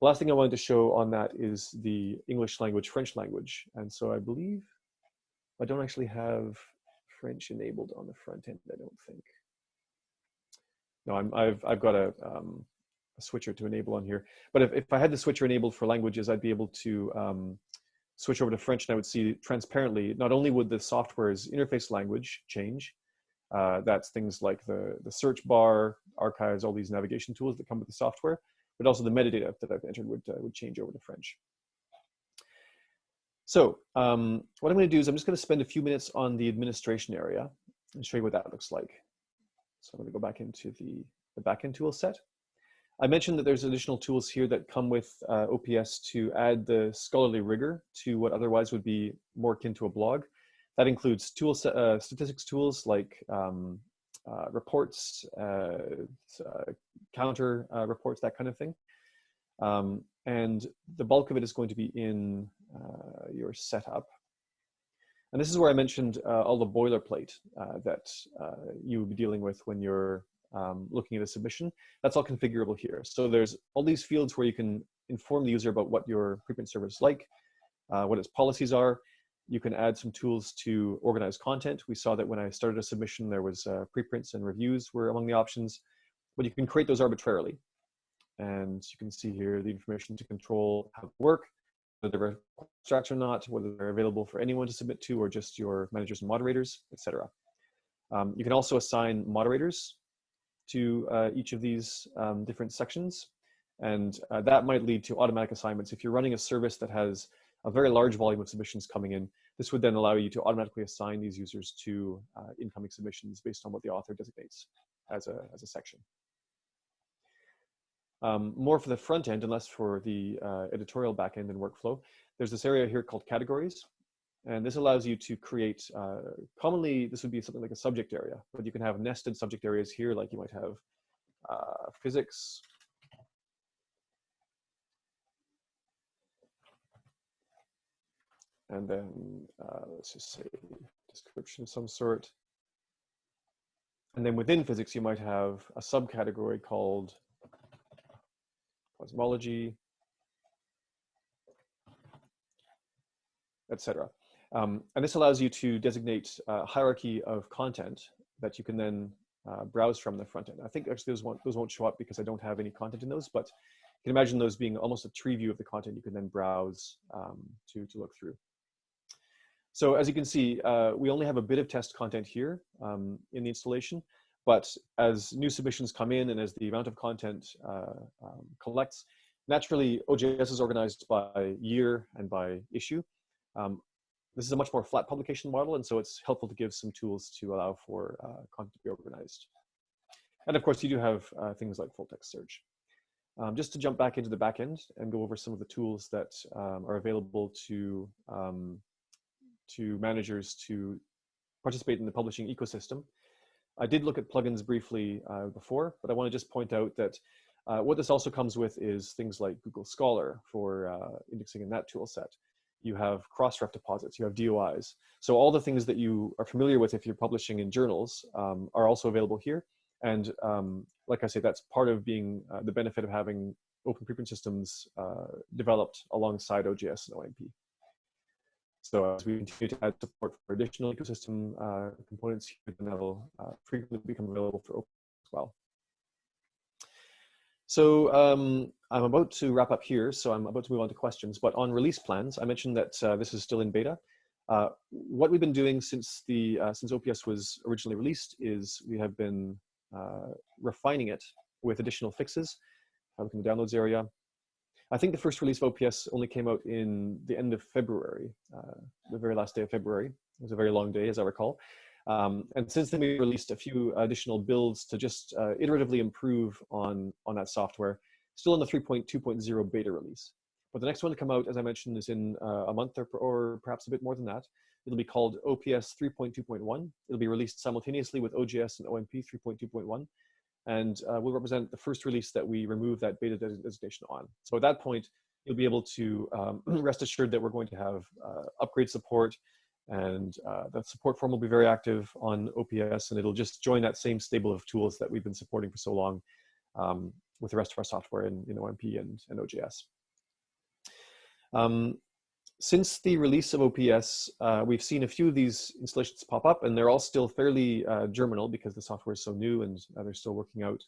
The last thing I wanted to show on that is the English language, French language. And so I believe I don't actually have French enabled on the front end, I don't think. No, I'm, I've, I've got a, um, a switcher to enable on here. But if, if I had the switcher enabled for languages, I'd be able to um, switch over to French and I would see transparently, not only would the software's interface language change, uh, that's things like the, the search bar, archives, all these navigation tools that come with the software, but also the metadata that I've entered would, uh, would change over to French. So um, what I'm going to do is I'm just going to spend a few minutes on the administration area and show you what that looks like. So I'm going to go back into the, the backend tool set. I mentioned that there's additional tools here that come with uh, OPS to add the scholarly rigor to what otherwise would be more akin to a blog. That includes tool uh, statistics tools like um, uh, reports, uh, uh, counter uh, reports, that kind of thing. Um, and the bulk of it is going to be in your setup. And this is where I mentioned all the boilerplate that you will be dealing with when you're um, looking at a submission. That's all configurable here. So there's all these fields where you can inform the user about what your preprint server is like, uh, what its policies are. You can add some tools to organize content. We saw that when I started a submission, there was uh, preprints and reviews were among the options, but you can create those arbitrarily. And you can see here the information to control how to work, whether they're abstracts or not, whether they're available for anyone to submit to or just your managers and moderators, etc. Um, you can also assign moderators to uh, each of these um, different sections. And uh, that might lead to automatic assignments. If you're running a service that has a very large volume of submissions coming in, this would then allow you to automatically assign these users to uh, incoming submissions based on what the author designates as a, as a section. Um, more for the front end and less for the uh, editorial backend and workflow. There's this area here called categories. And this allows you to create, uh, commonly this would be something like a subject area, but you can have nested subject areas here, like you might have uh, physics. And then uh, let's just say description of some sort. And then within physics, you might have a subcategory called cosmology, etc. Um, and this allows you to designate a hierarchy of content that you can then uh, browse from the front end. I think actually those won't, those won't show up because I don't have any content in those, but you can imagine those being almost a tree view of the content you can then browse um, to, to look through. So as you can see, uh, we only have a bit of test content here um, in the installation, but as new submissions come in and as the amount of content uh, um, collects, naturally OJS is organized by year and by issue. Um, this is a much more flat publication model, and so it's helpful to give some tools to allow for uh, content to be organized. And of course, you do have uh, things like full text search. Um, just to jump back into the backend and go over some of the tools that um, are available to, um, to managers to participate in the publishing ecosystem. I did look at plugins briefly uh, before, but I want to just point out that uh, what this also comes with is things like Google Scholar for uh, indexing in that tool set. You have Crossref deposits, you have DOIs. So all the things that you are familiar with if you're publishing in journals um, are also available here. And um, like I say, that's part of being uh, the benefit of having open preprint systems uh, developed alongside OJS and OMP. So as we continue to add support for additional ecosystem uh, components here, then that'll uh, frequently become available for open as well. So um, I'm about to wrap up here, so I'm about to move on to questions. But on release plans, I mentioned that uh, this is still in beta. Uh, what we've been doing since the uh, since OPS was originally released is we have been uh, refining it with additional fixes. I look in the downloads area. I think the first release of OPS only came out in the end of February, uh, the very last day of February. It was a very long day, as I recall. Um, and since then, we released a few additional builds to just uh, iteratively improve on, on that software, still in the 3.2.0 beta release. But the next one to come out, as I mentioned, is in uh, a month or, or perhaps a bit more than that. It'll be called OPS 3.2.1. It'll be released simultaneously with OJS and OMP 3.2.1. And uh, will represent the first release that we remove that beta designation on. So at that point, you'll be able to um, rest assured that we're going to have uh, upgrade support, and uh, the support form will be very active on OPS and it'll just join that same stable of tools that we've been supporting for so long um, with the rest of our software in, in OMP and, and OJS. Um, since the release of OPS, uh, we've seen a few of these installations pop up and they're all still fairly uh, germinal because the software is so new and uh, they're still working out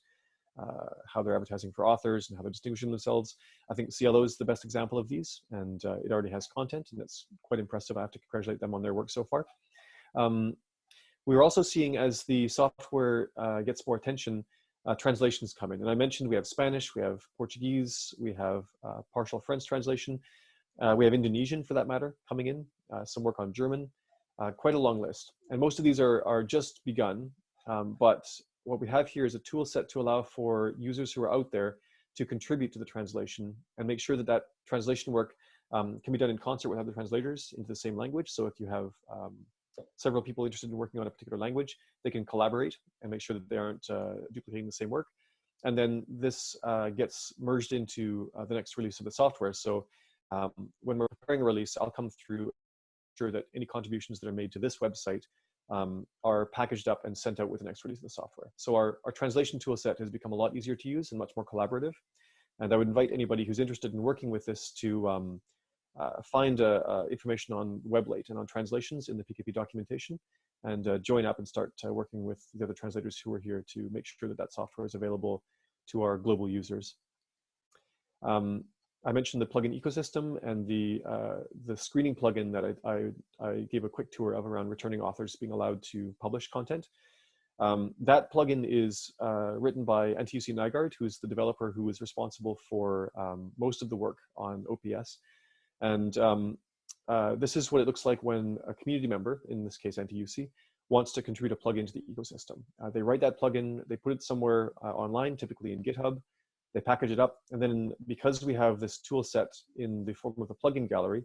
uh, how they're advertising for authors and how they're distinguishing themselves. I think SciELO is the best example of these, and uh, it already has content, and it's quite impressive. I have to congratulate them on their work so far. Um, we're also seeing as the software uh, gets more attention, uh, translations come in. And I mentioned we have Spanish, we have Portuguese, we have uh, partial French translation, uh, we have Indonesian for that matter coming in, some work on German, quite a long list. And most of these are, are just begun, um, but what we have here is a tool set to allow for users who are out there to contribute to the translation and make sure that that translation work um, can be done in concert with other translators into the same language. So if you have um, several people interested in working on a particular language, they can collaborate and make sure that they aren't uh, duplicating the same work. And then this uh, gets merged into uh, the next release of the software. So um, when we're preparing a release, I'll come through sure that any contributions that are made to this website um, are packaged up and sent out with the next release of the software. So our, our translation tool set has become a lot easier to use and much more collaborative. And I would invite anybody who's interested in working with this to um, uh, find uh, uh, information on Weblate and on translations in the PKP documentation and uh, join up and start uh, working with the other translators who are here to make sure that that software is available to our global users. Um, I mentioned the plugin ecosystem and the uh, the screening plugin that I, I, I, gave a quick tour of around returning authors being allowed to publish content. Um, that plugin is uh, written by Antti-Jussi Nygaard, who is the developer who is responsible for um, most of the work on OPS. And um, uh, this is what it looks like when a community member, in this case Antti-Jussi, wants to contribute a plugin to the ecosystem. Uh, they write that plugin, they put it somewhere uh, online, typically in GitHub, they package it up, and then because we have this tool set in the form of a plugin gallery,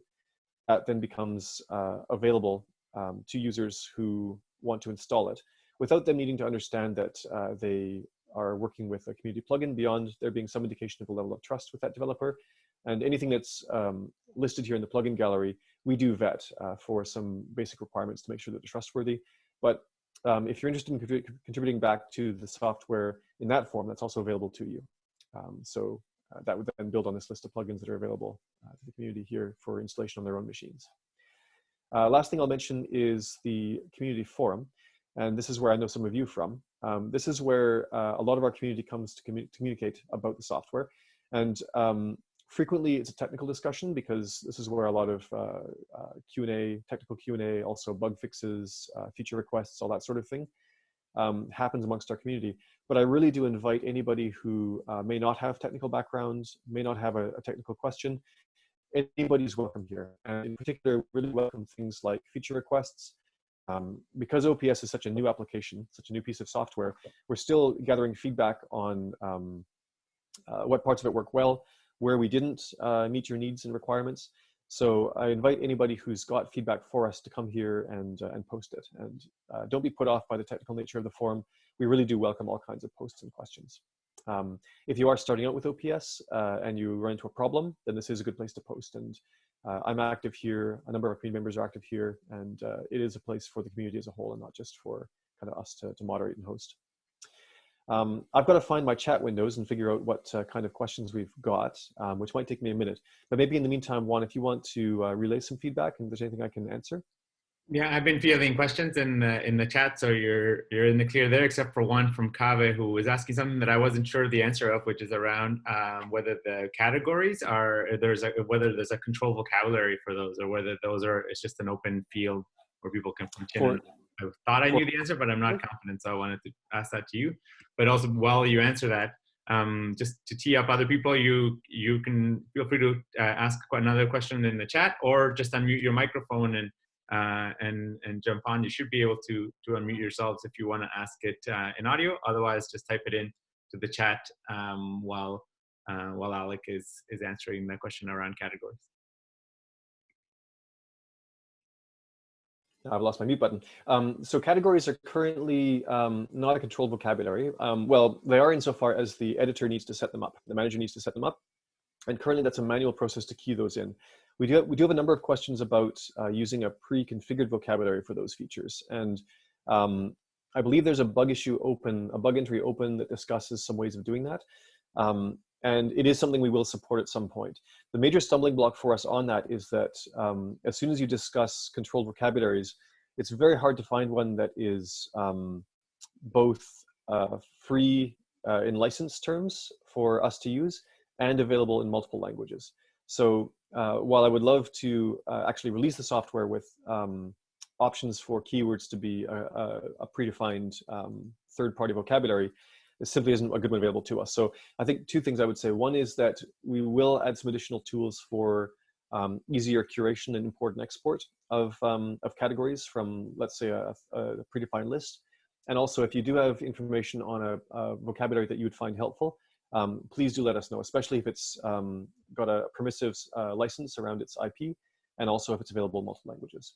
that then becomes uh, available um, to users who want to install it without them needing to understand that uh, they are working with a community plugin beyond there being some indication of a level of trust with that developer. And anything that's um, listed here in the plugin gallery, we do vet uh, for some basic requirements to make sure that they're trustworthy. But um, if you're interested in contributing back to the software in that form, that's also available to you. Um, so uh, that would then build on this list of plugins that are available uh, to the community here for installation on their own machines. Uh, last thing I'll mention is the community forum. And this is where I know some of you from. Um, this is where uh, a lot of our community comes to commu communicate about the software. And um, frequently it's a technical discussion because this is where a lot of uh, uh, Q&A, technical Q&A, also bug fixes, feature requests, all that sort of thing um, happens amongst our community. But I really do invite anybody who uh, may not have technical backgrounds, may not have a, a technical question, anybody's welcome here. And in particular, really welcome things like feature requests. Um, because OPS is such a new application, such a new piece of software, we're still gathering feedback on um, uh, what parts of it work well, where we didn't uh, meet your needs and requirements. So I invite anybody who's got feedback for us to come here and, uh, and post it. And uh, don't be put off by the technical nature of the forum. We really do welcome all kinds of posts and questions. Um, if you are starting out with OPS uh, and you run into a problem, then this is a good place to post. And uh, I'm active here, a number of our community members are active here, and uh, it is a place for the community as a whole and not just for kind of us to, to moderate and host. Um, I've got to find my chat windows and figure out what uh, kind of questions we've got, um, which might take me a minute. But maybe in the meantime, Juan, if you want to uh, relay some feedback and if there's anything I can answer. Yeah, I've been fielding questions in the in the chat, so you're you're in the clear there, except for one from Kave who was asking something that I wasn't sure of the answer of, which is around um, whether the categories are there's a whether there's a control vocabulary for those, or whether those are it's just an open field where people can continue. I thought I knew the answer, but I'm not confident, so I wanted to ask that to you. But also, while you answer that, um, just to tee up other people, you you can feel free to uh, ask another question in the chat, or just unmute your microphone and uh, and and jump on. You should be able to to unmute yourselves if you want to ask it uh, in audio. Otherwise, just type it in to the chat um, while uh, while Alec is is answering the question around categories. I've lost my mute button. Um, so categories are currently um, not a controlled vocabulary. Um, well, they are insofar as the editor needs to set them up. The manager needs to set them up. And currently that's a manual process to key those in. We do, we do have a number of questions about uh, using a pre-configured vocabulary for those features. And um, I believe there's a bug issue open, a bug entry open that discusses some ways of doing that. And it is something we will support at some point. The major stumbling block for us on that is that um, as soon as you discuss controlled vocabularies, it's very hard to find one that is um, both uh, free uh, in license terms for us to use and available in multiple languages. So uh, while I would love to uh, actually release the software with um, options for keywords to be a, a, a predefined um, third-party vocabulary, simply isn't a good one available to us. So I think two things I would say. One is that we will add some additional tools for um, easier curation and import and export of, um, of categories from, let's say, a, a, predefined list. And also, if you do have information on a, a vocabulary that you would find helpful, um, please do let us know, especially if it's um, got a permissive uh, license around its IP, and also if it's available in multiple languages.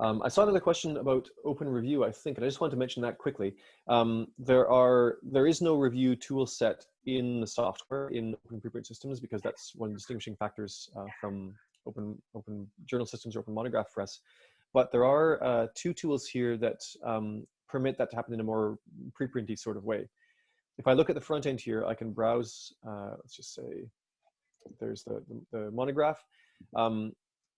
Um, I saw another question about open review, I think, and I just want to mention that quickly. Um, there are there is no review tool set in the software in open preprint systems because that's one of the distinguishing factors uh, from open open journal systems or open monograph press. But there are uh, two tools here that um, permit that to happen in a more preprinty sort of way. If I look at the front end here, I can browse. Uh, let's just say there's the the, the monograph. Um,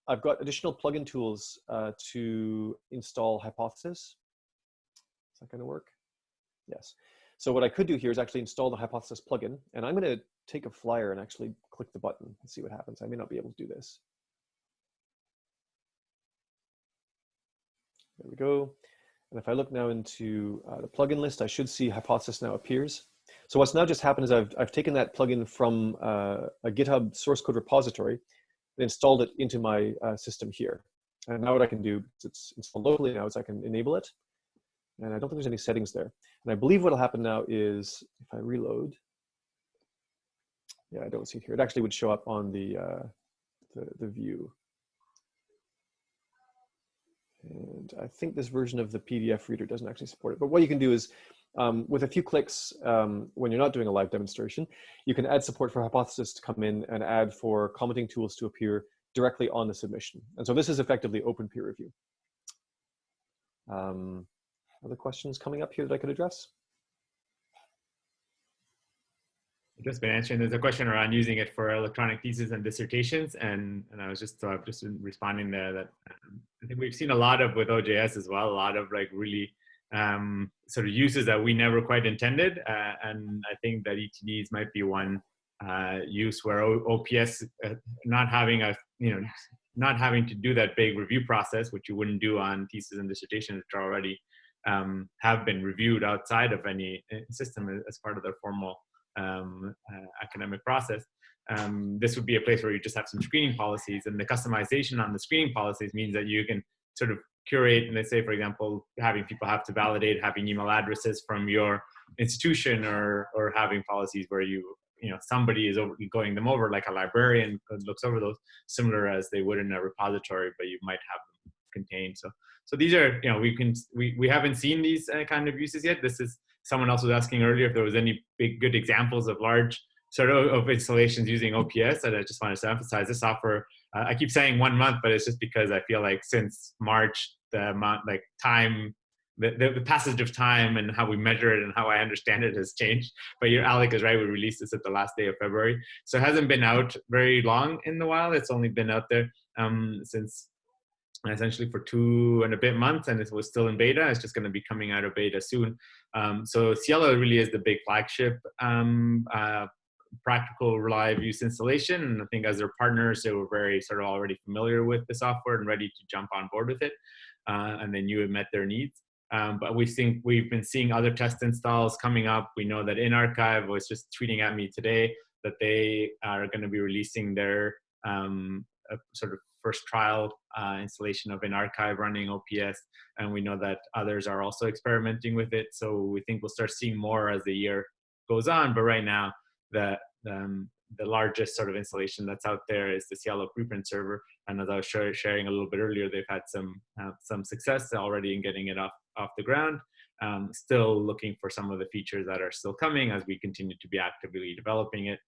I've got additional plugin tools uh, to install Hypothesis. Is that going to work? Yes. So what I could do here is actually install the Hypothesis plugin, and I'm going to take a flyer and actually click the button and see what happens. I may not be able to do this. There we go. And if I look now into uh, the plugin list, I should see Hypothesis now appears. So what's now just happened is I've, I've taken that plugin from uh, a GitHub source code repository installed it into my uh, system here. And now what I can do, it's installed locally now, is I can enable it. And I don't think there's any settings there. And I believe what'll happen now is if I reload, yeah, I don't see it here. It actually would show up on the, uh, the, the view. And I think this version of the PDF reader doesn't actually support it. But what you can do is um, with a few clicks, um, when you're not doing a live demonstration, you can add support for Hypothesis to come in and add for commenting tools to appear directly on the submission. And so this is effectively open peer review. Um, other questions coming up here that I could address? I've just been answering. There's a question around using it for electronic theses and dissertations, and and I was just uh, just responding there that um, I think we've seen a lot of with OJS as well, a lot of like really um, sort of uses that we never quite intended. Uh, and I think that ETDs might be one uh, use where OPS uh, not having a, you know, not having to do that big review process, which you wouldn't do on thesis and dissertations, which are already um, have been reviewed outside of any uh, system as part of their formal um, uh, academic process. Um, this would be a place where you just have some screening policies and the customization on the screening policies means that you can sort of curate and let's say for example having people have to validate having email addresses from your institution or or having policies where you you know somebody is over, going them over like a librarian looks over those similar as they would in a repository but you might have them contained. So so these are you know we can we, we haven't seen these uh, kind of uses yet. This is someone else was asking earlier if there was any big good examples of large sort of, of installations using ops and i just wanted to emphasize this software uh, I keep saying one month, but it's just because I feel like since March, the amount like time the, the, passage of time and how we measure it and how I understand it has changed. But your Alec is right. We released this at the last day of February, so it hasn't been out very long in the wild. It's only been out there um, since essentially for two and a bit months, and it was still in beta. It's just going to be coming out of beta soon. Um, so SciELO really is the big flagship um, uh, practical reliable use installation. And I think as their partners, they were very sort of already familiar with the software and ready to jump on board with it. Uh, and they knew it met their needs. Um, but we think we've been seeing other test installs coming up. We know that INArxiv was just tweeting at me today that they are going to be releasing their um, sort of first trial uh, installation of INArxiv running OPS, and we know that others are also experimenting with it. So we think we'll start seeing more as the year goes on. But right now, the um, the largest sort of installation that's out there is the SciELO preprint server. And as I was sharing a little bit earlier, they've had some uh, some success already in getting it off off the ground. Um, still looking for some of the features that are still coming as we continue to be actively developing it.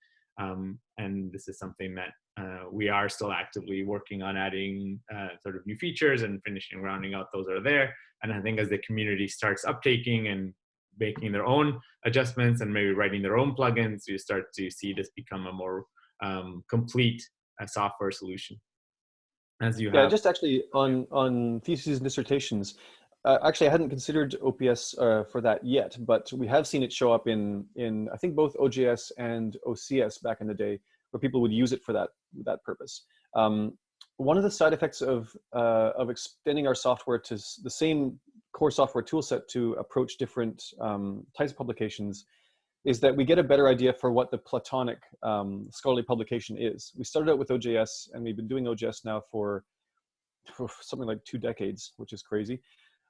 Um, and this is something that uh, we are still actively working on adding uh, sort of new features and finishing rounding out those are there. And I think as the community starts uptaking and making their own adjustments and maybe writing their own plugins, you start to see this become a more um, complete uh, software solution. As you yeah, have. just actually on on theses and dissertations. Uh, actually, I hadn't considered OPS uh, for that yet, but we have seen it show up in in I think both OJS and OCS back in the day, where people would use it for that that purpose. Um, one of the side effects of uh, of extending our software to the same core software toolset to approach different um, types of publications is that we get a better idea for what the platonic um, scholarly publication is. We started out with OJS and we've been doing OJS now for, something like two decades, which is crazy.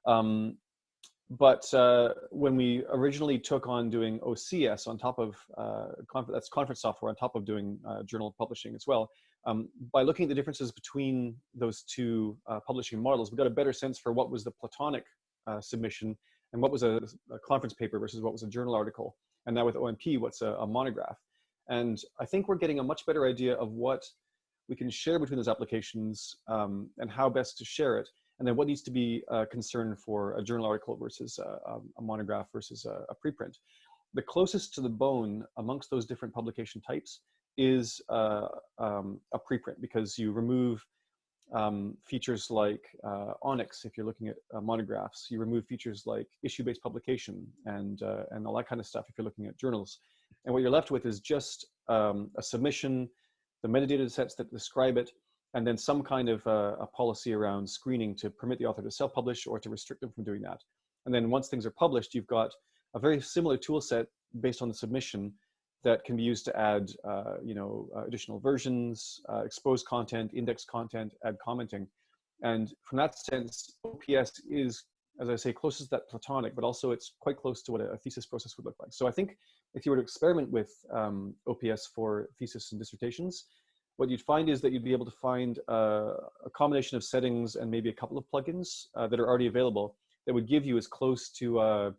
Um, but uh, when we originally took on doing OCS on top of, uh, that's conference software on top of doing uh, journal publishing as well, um, by looking at the differences between those two uh, publishing models, we got a better sense for what was the platonic uh, submission and what was a, a, conference paper versus what was a journal article. And now with OMP, what's a, a, monograph. And I think we're getting a much better idea of what we can share between those applications um, and how best to share it. And then what needs to be a concern for a journal article versus a, a monograph versus a, a, preprint. The closest to the bone amongst those different publication types is uh, um, a preprint because you remove um, features like uh, ONIX, if you're looking at uh, monographs, you remove features like issue-based publication and, uh, and all that kind of stuff if you're looking at journals. And what you're left with is just um, a submission, the metadata sets that describe it, and then some kind of uh, a policy around screening to permit the author to self-publish or to restrict them from doing that. And then once things are published, you've got a very similar tool set based on the submission that can be used to add, uh, you know, uh, additional versions, uh, expose content, index content, add commenting. And from that sense, OPS is, as I say, closest to that platonic, but also it's quite close to what a, thesis process would look like. So I think if you were to experiment with um, OPS for thesis and dissertations, what you'd find is that you'd be able to find uh, a combination of settings and maybe a couple of plugins uh, that are already available that would give you as close to uh,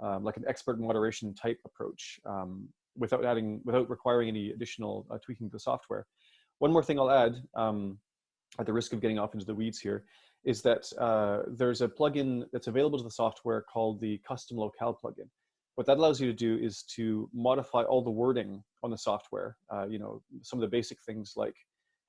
um, like an expert moderation type approach um, without adding, without requiring any additional uh, tweaking to the software. One more thing I'll add, um, at the risk of getting off into the weeds here, is that uh, there's a plugin that's available to the software called the custom locale plugin. What that allows you to do is to modify all the wording on the software. Uh, you know, some of the basic things like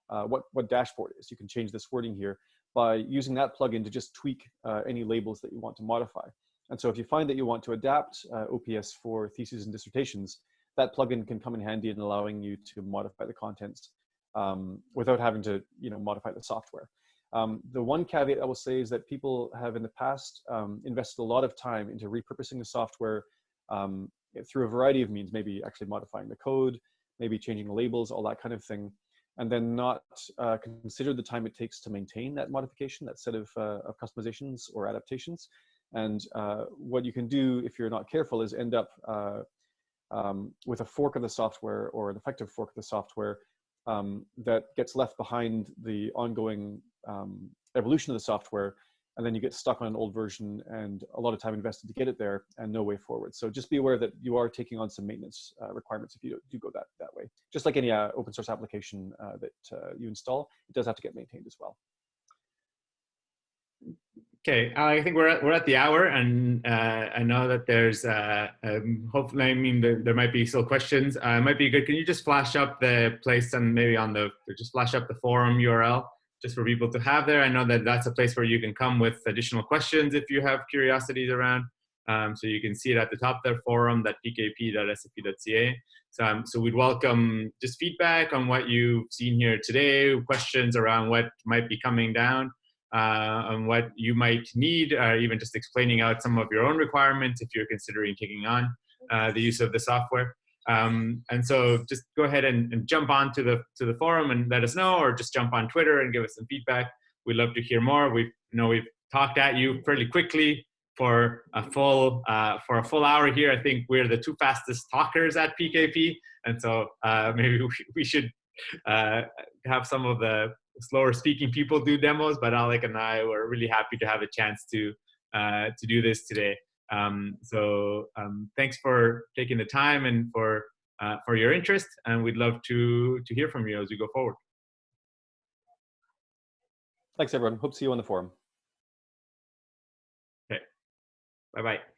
uh, what, what dashboard is. You can change this wording here by using that plugin to just tweak uh, any labels that you want to modify. And so if you find that you want to adapt uh, OPS for theses and dissertations, that plugin can come in handy in allowing you to modify the contents um, without having to you know modify the software. Um, the one caveat I will say is that people have in the past um, invested a lot of time into repurposing the software um, through a variety of means, maybe actually modifying the code, maybe changing the labels, all that kind of thing, and then not uh, consider the time it takes to maintain that modification, that set of, uh, of customizations or adaptations. And uh, what you can do if you're not careful is end up uh, um, with a fork of the software or an effective fork of the software um, that gets left behind the ongoing um, evolution of the software and then you get stuck on an old version and a lot of time invested to get it there and no way forward. So just be aware that you are taking on some maintenance uh, requirements if you do go that, that way. Just like any uh, open source application uh, that uh, you install, it does have to get maintained as well. Okay, I think we're at, we're at the hour, and uh, I know that there's uh, um, hopefully. I mean, there, there, might be still questions. Uh, it might be good. Can you just flash up the place and maybe on the just flash up the forum URL just for people to have there? I know that that's a place where you can come with additional questions if you have curiosities around. Um, so you can see it at the top there, forum.pkp.sfu.ca. So, um, so we'd welcome just feedback on what you've seen here today, questions around what might be coming down on what you might need, or even just explaining out some of your own requirements if you're considering taking on uh, the use of the software. Um, and so just go ahead and, and, jump on to the, to the forum and let us know, or just jump on Twitter and give us some feedback. We'd love to hear more. We know we've talked at you fairly quickly for a full uh, for a full hour here. I think we're the two fastest talkers at PKP, and so uh, maybe we, we should uh, have some of the slower speaking people do demos, but Alec and I were really happy to have a chance to uh, to do this today. Um, so um, thanks for taking the time and for uh, for your interest, and we'd love to to hear from you as we go forward. Thanks, everyone. Hope to see you on the forum. Okay. Bye bye.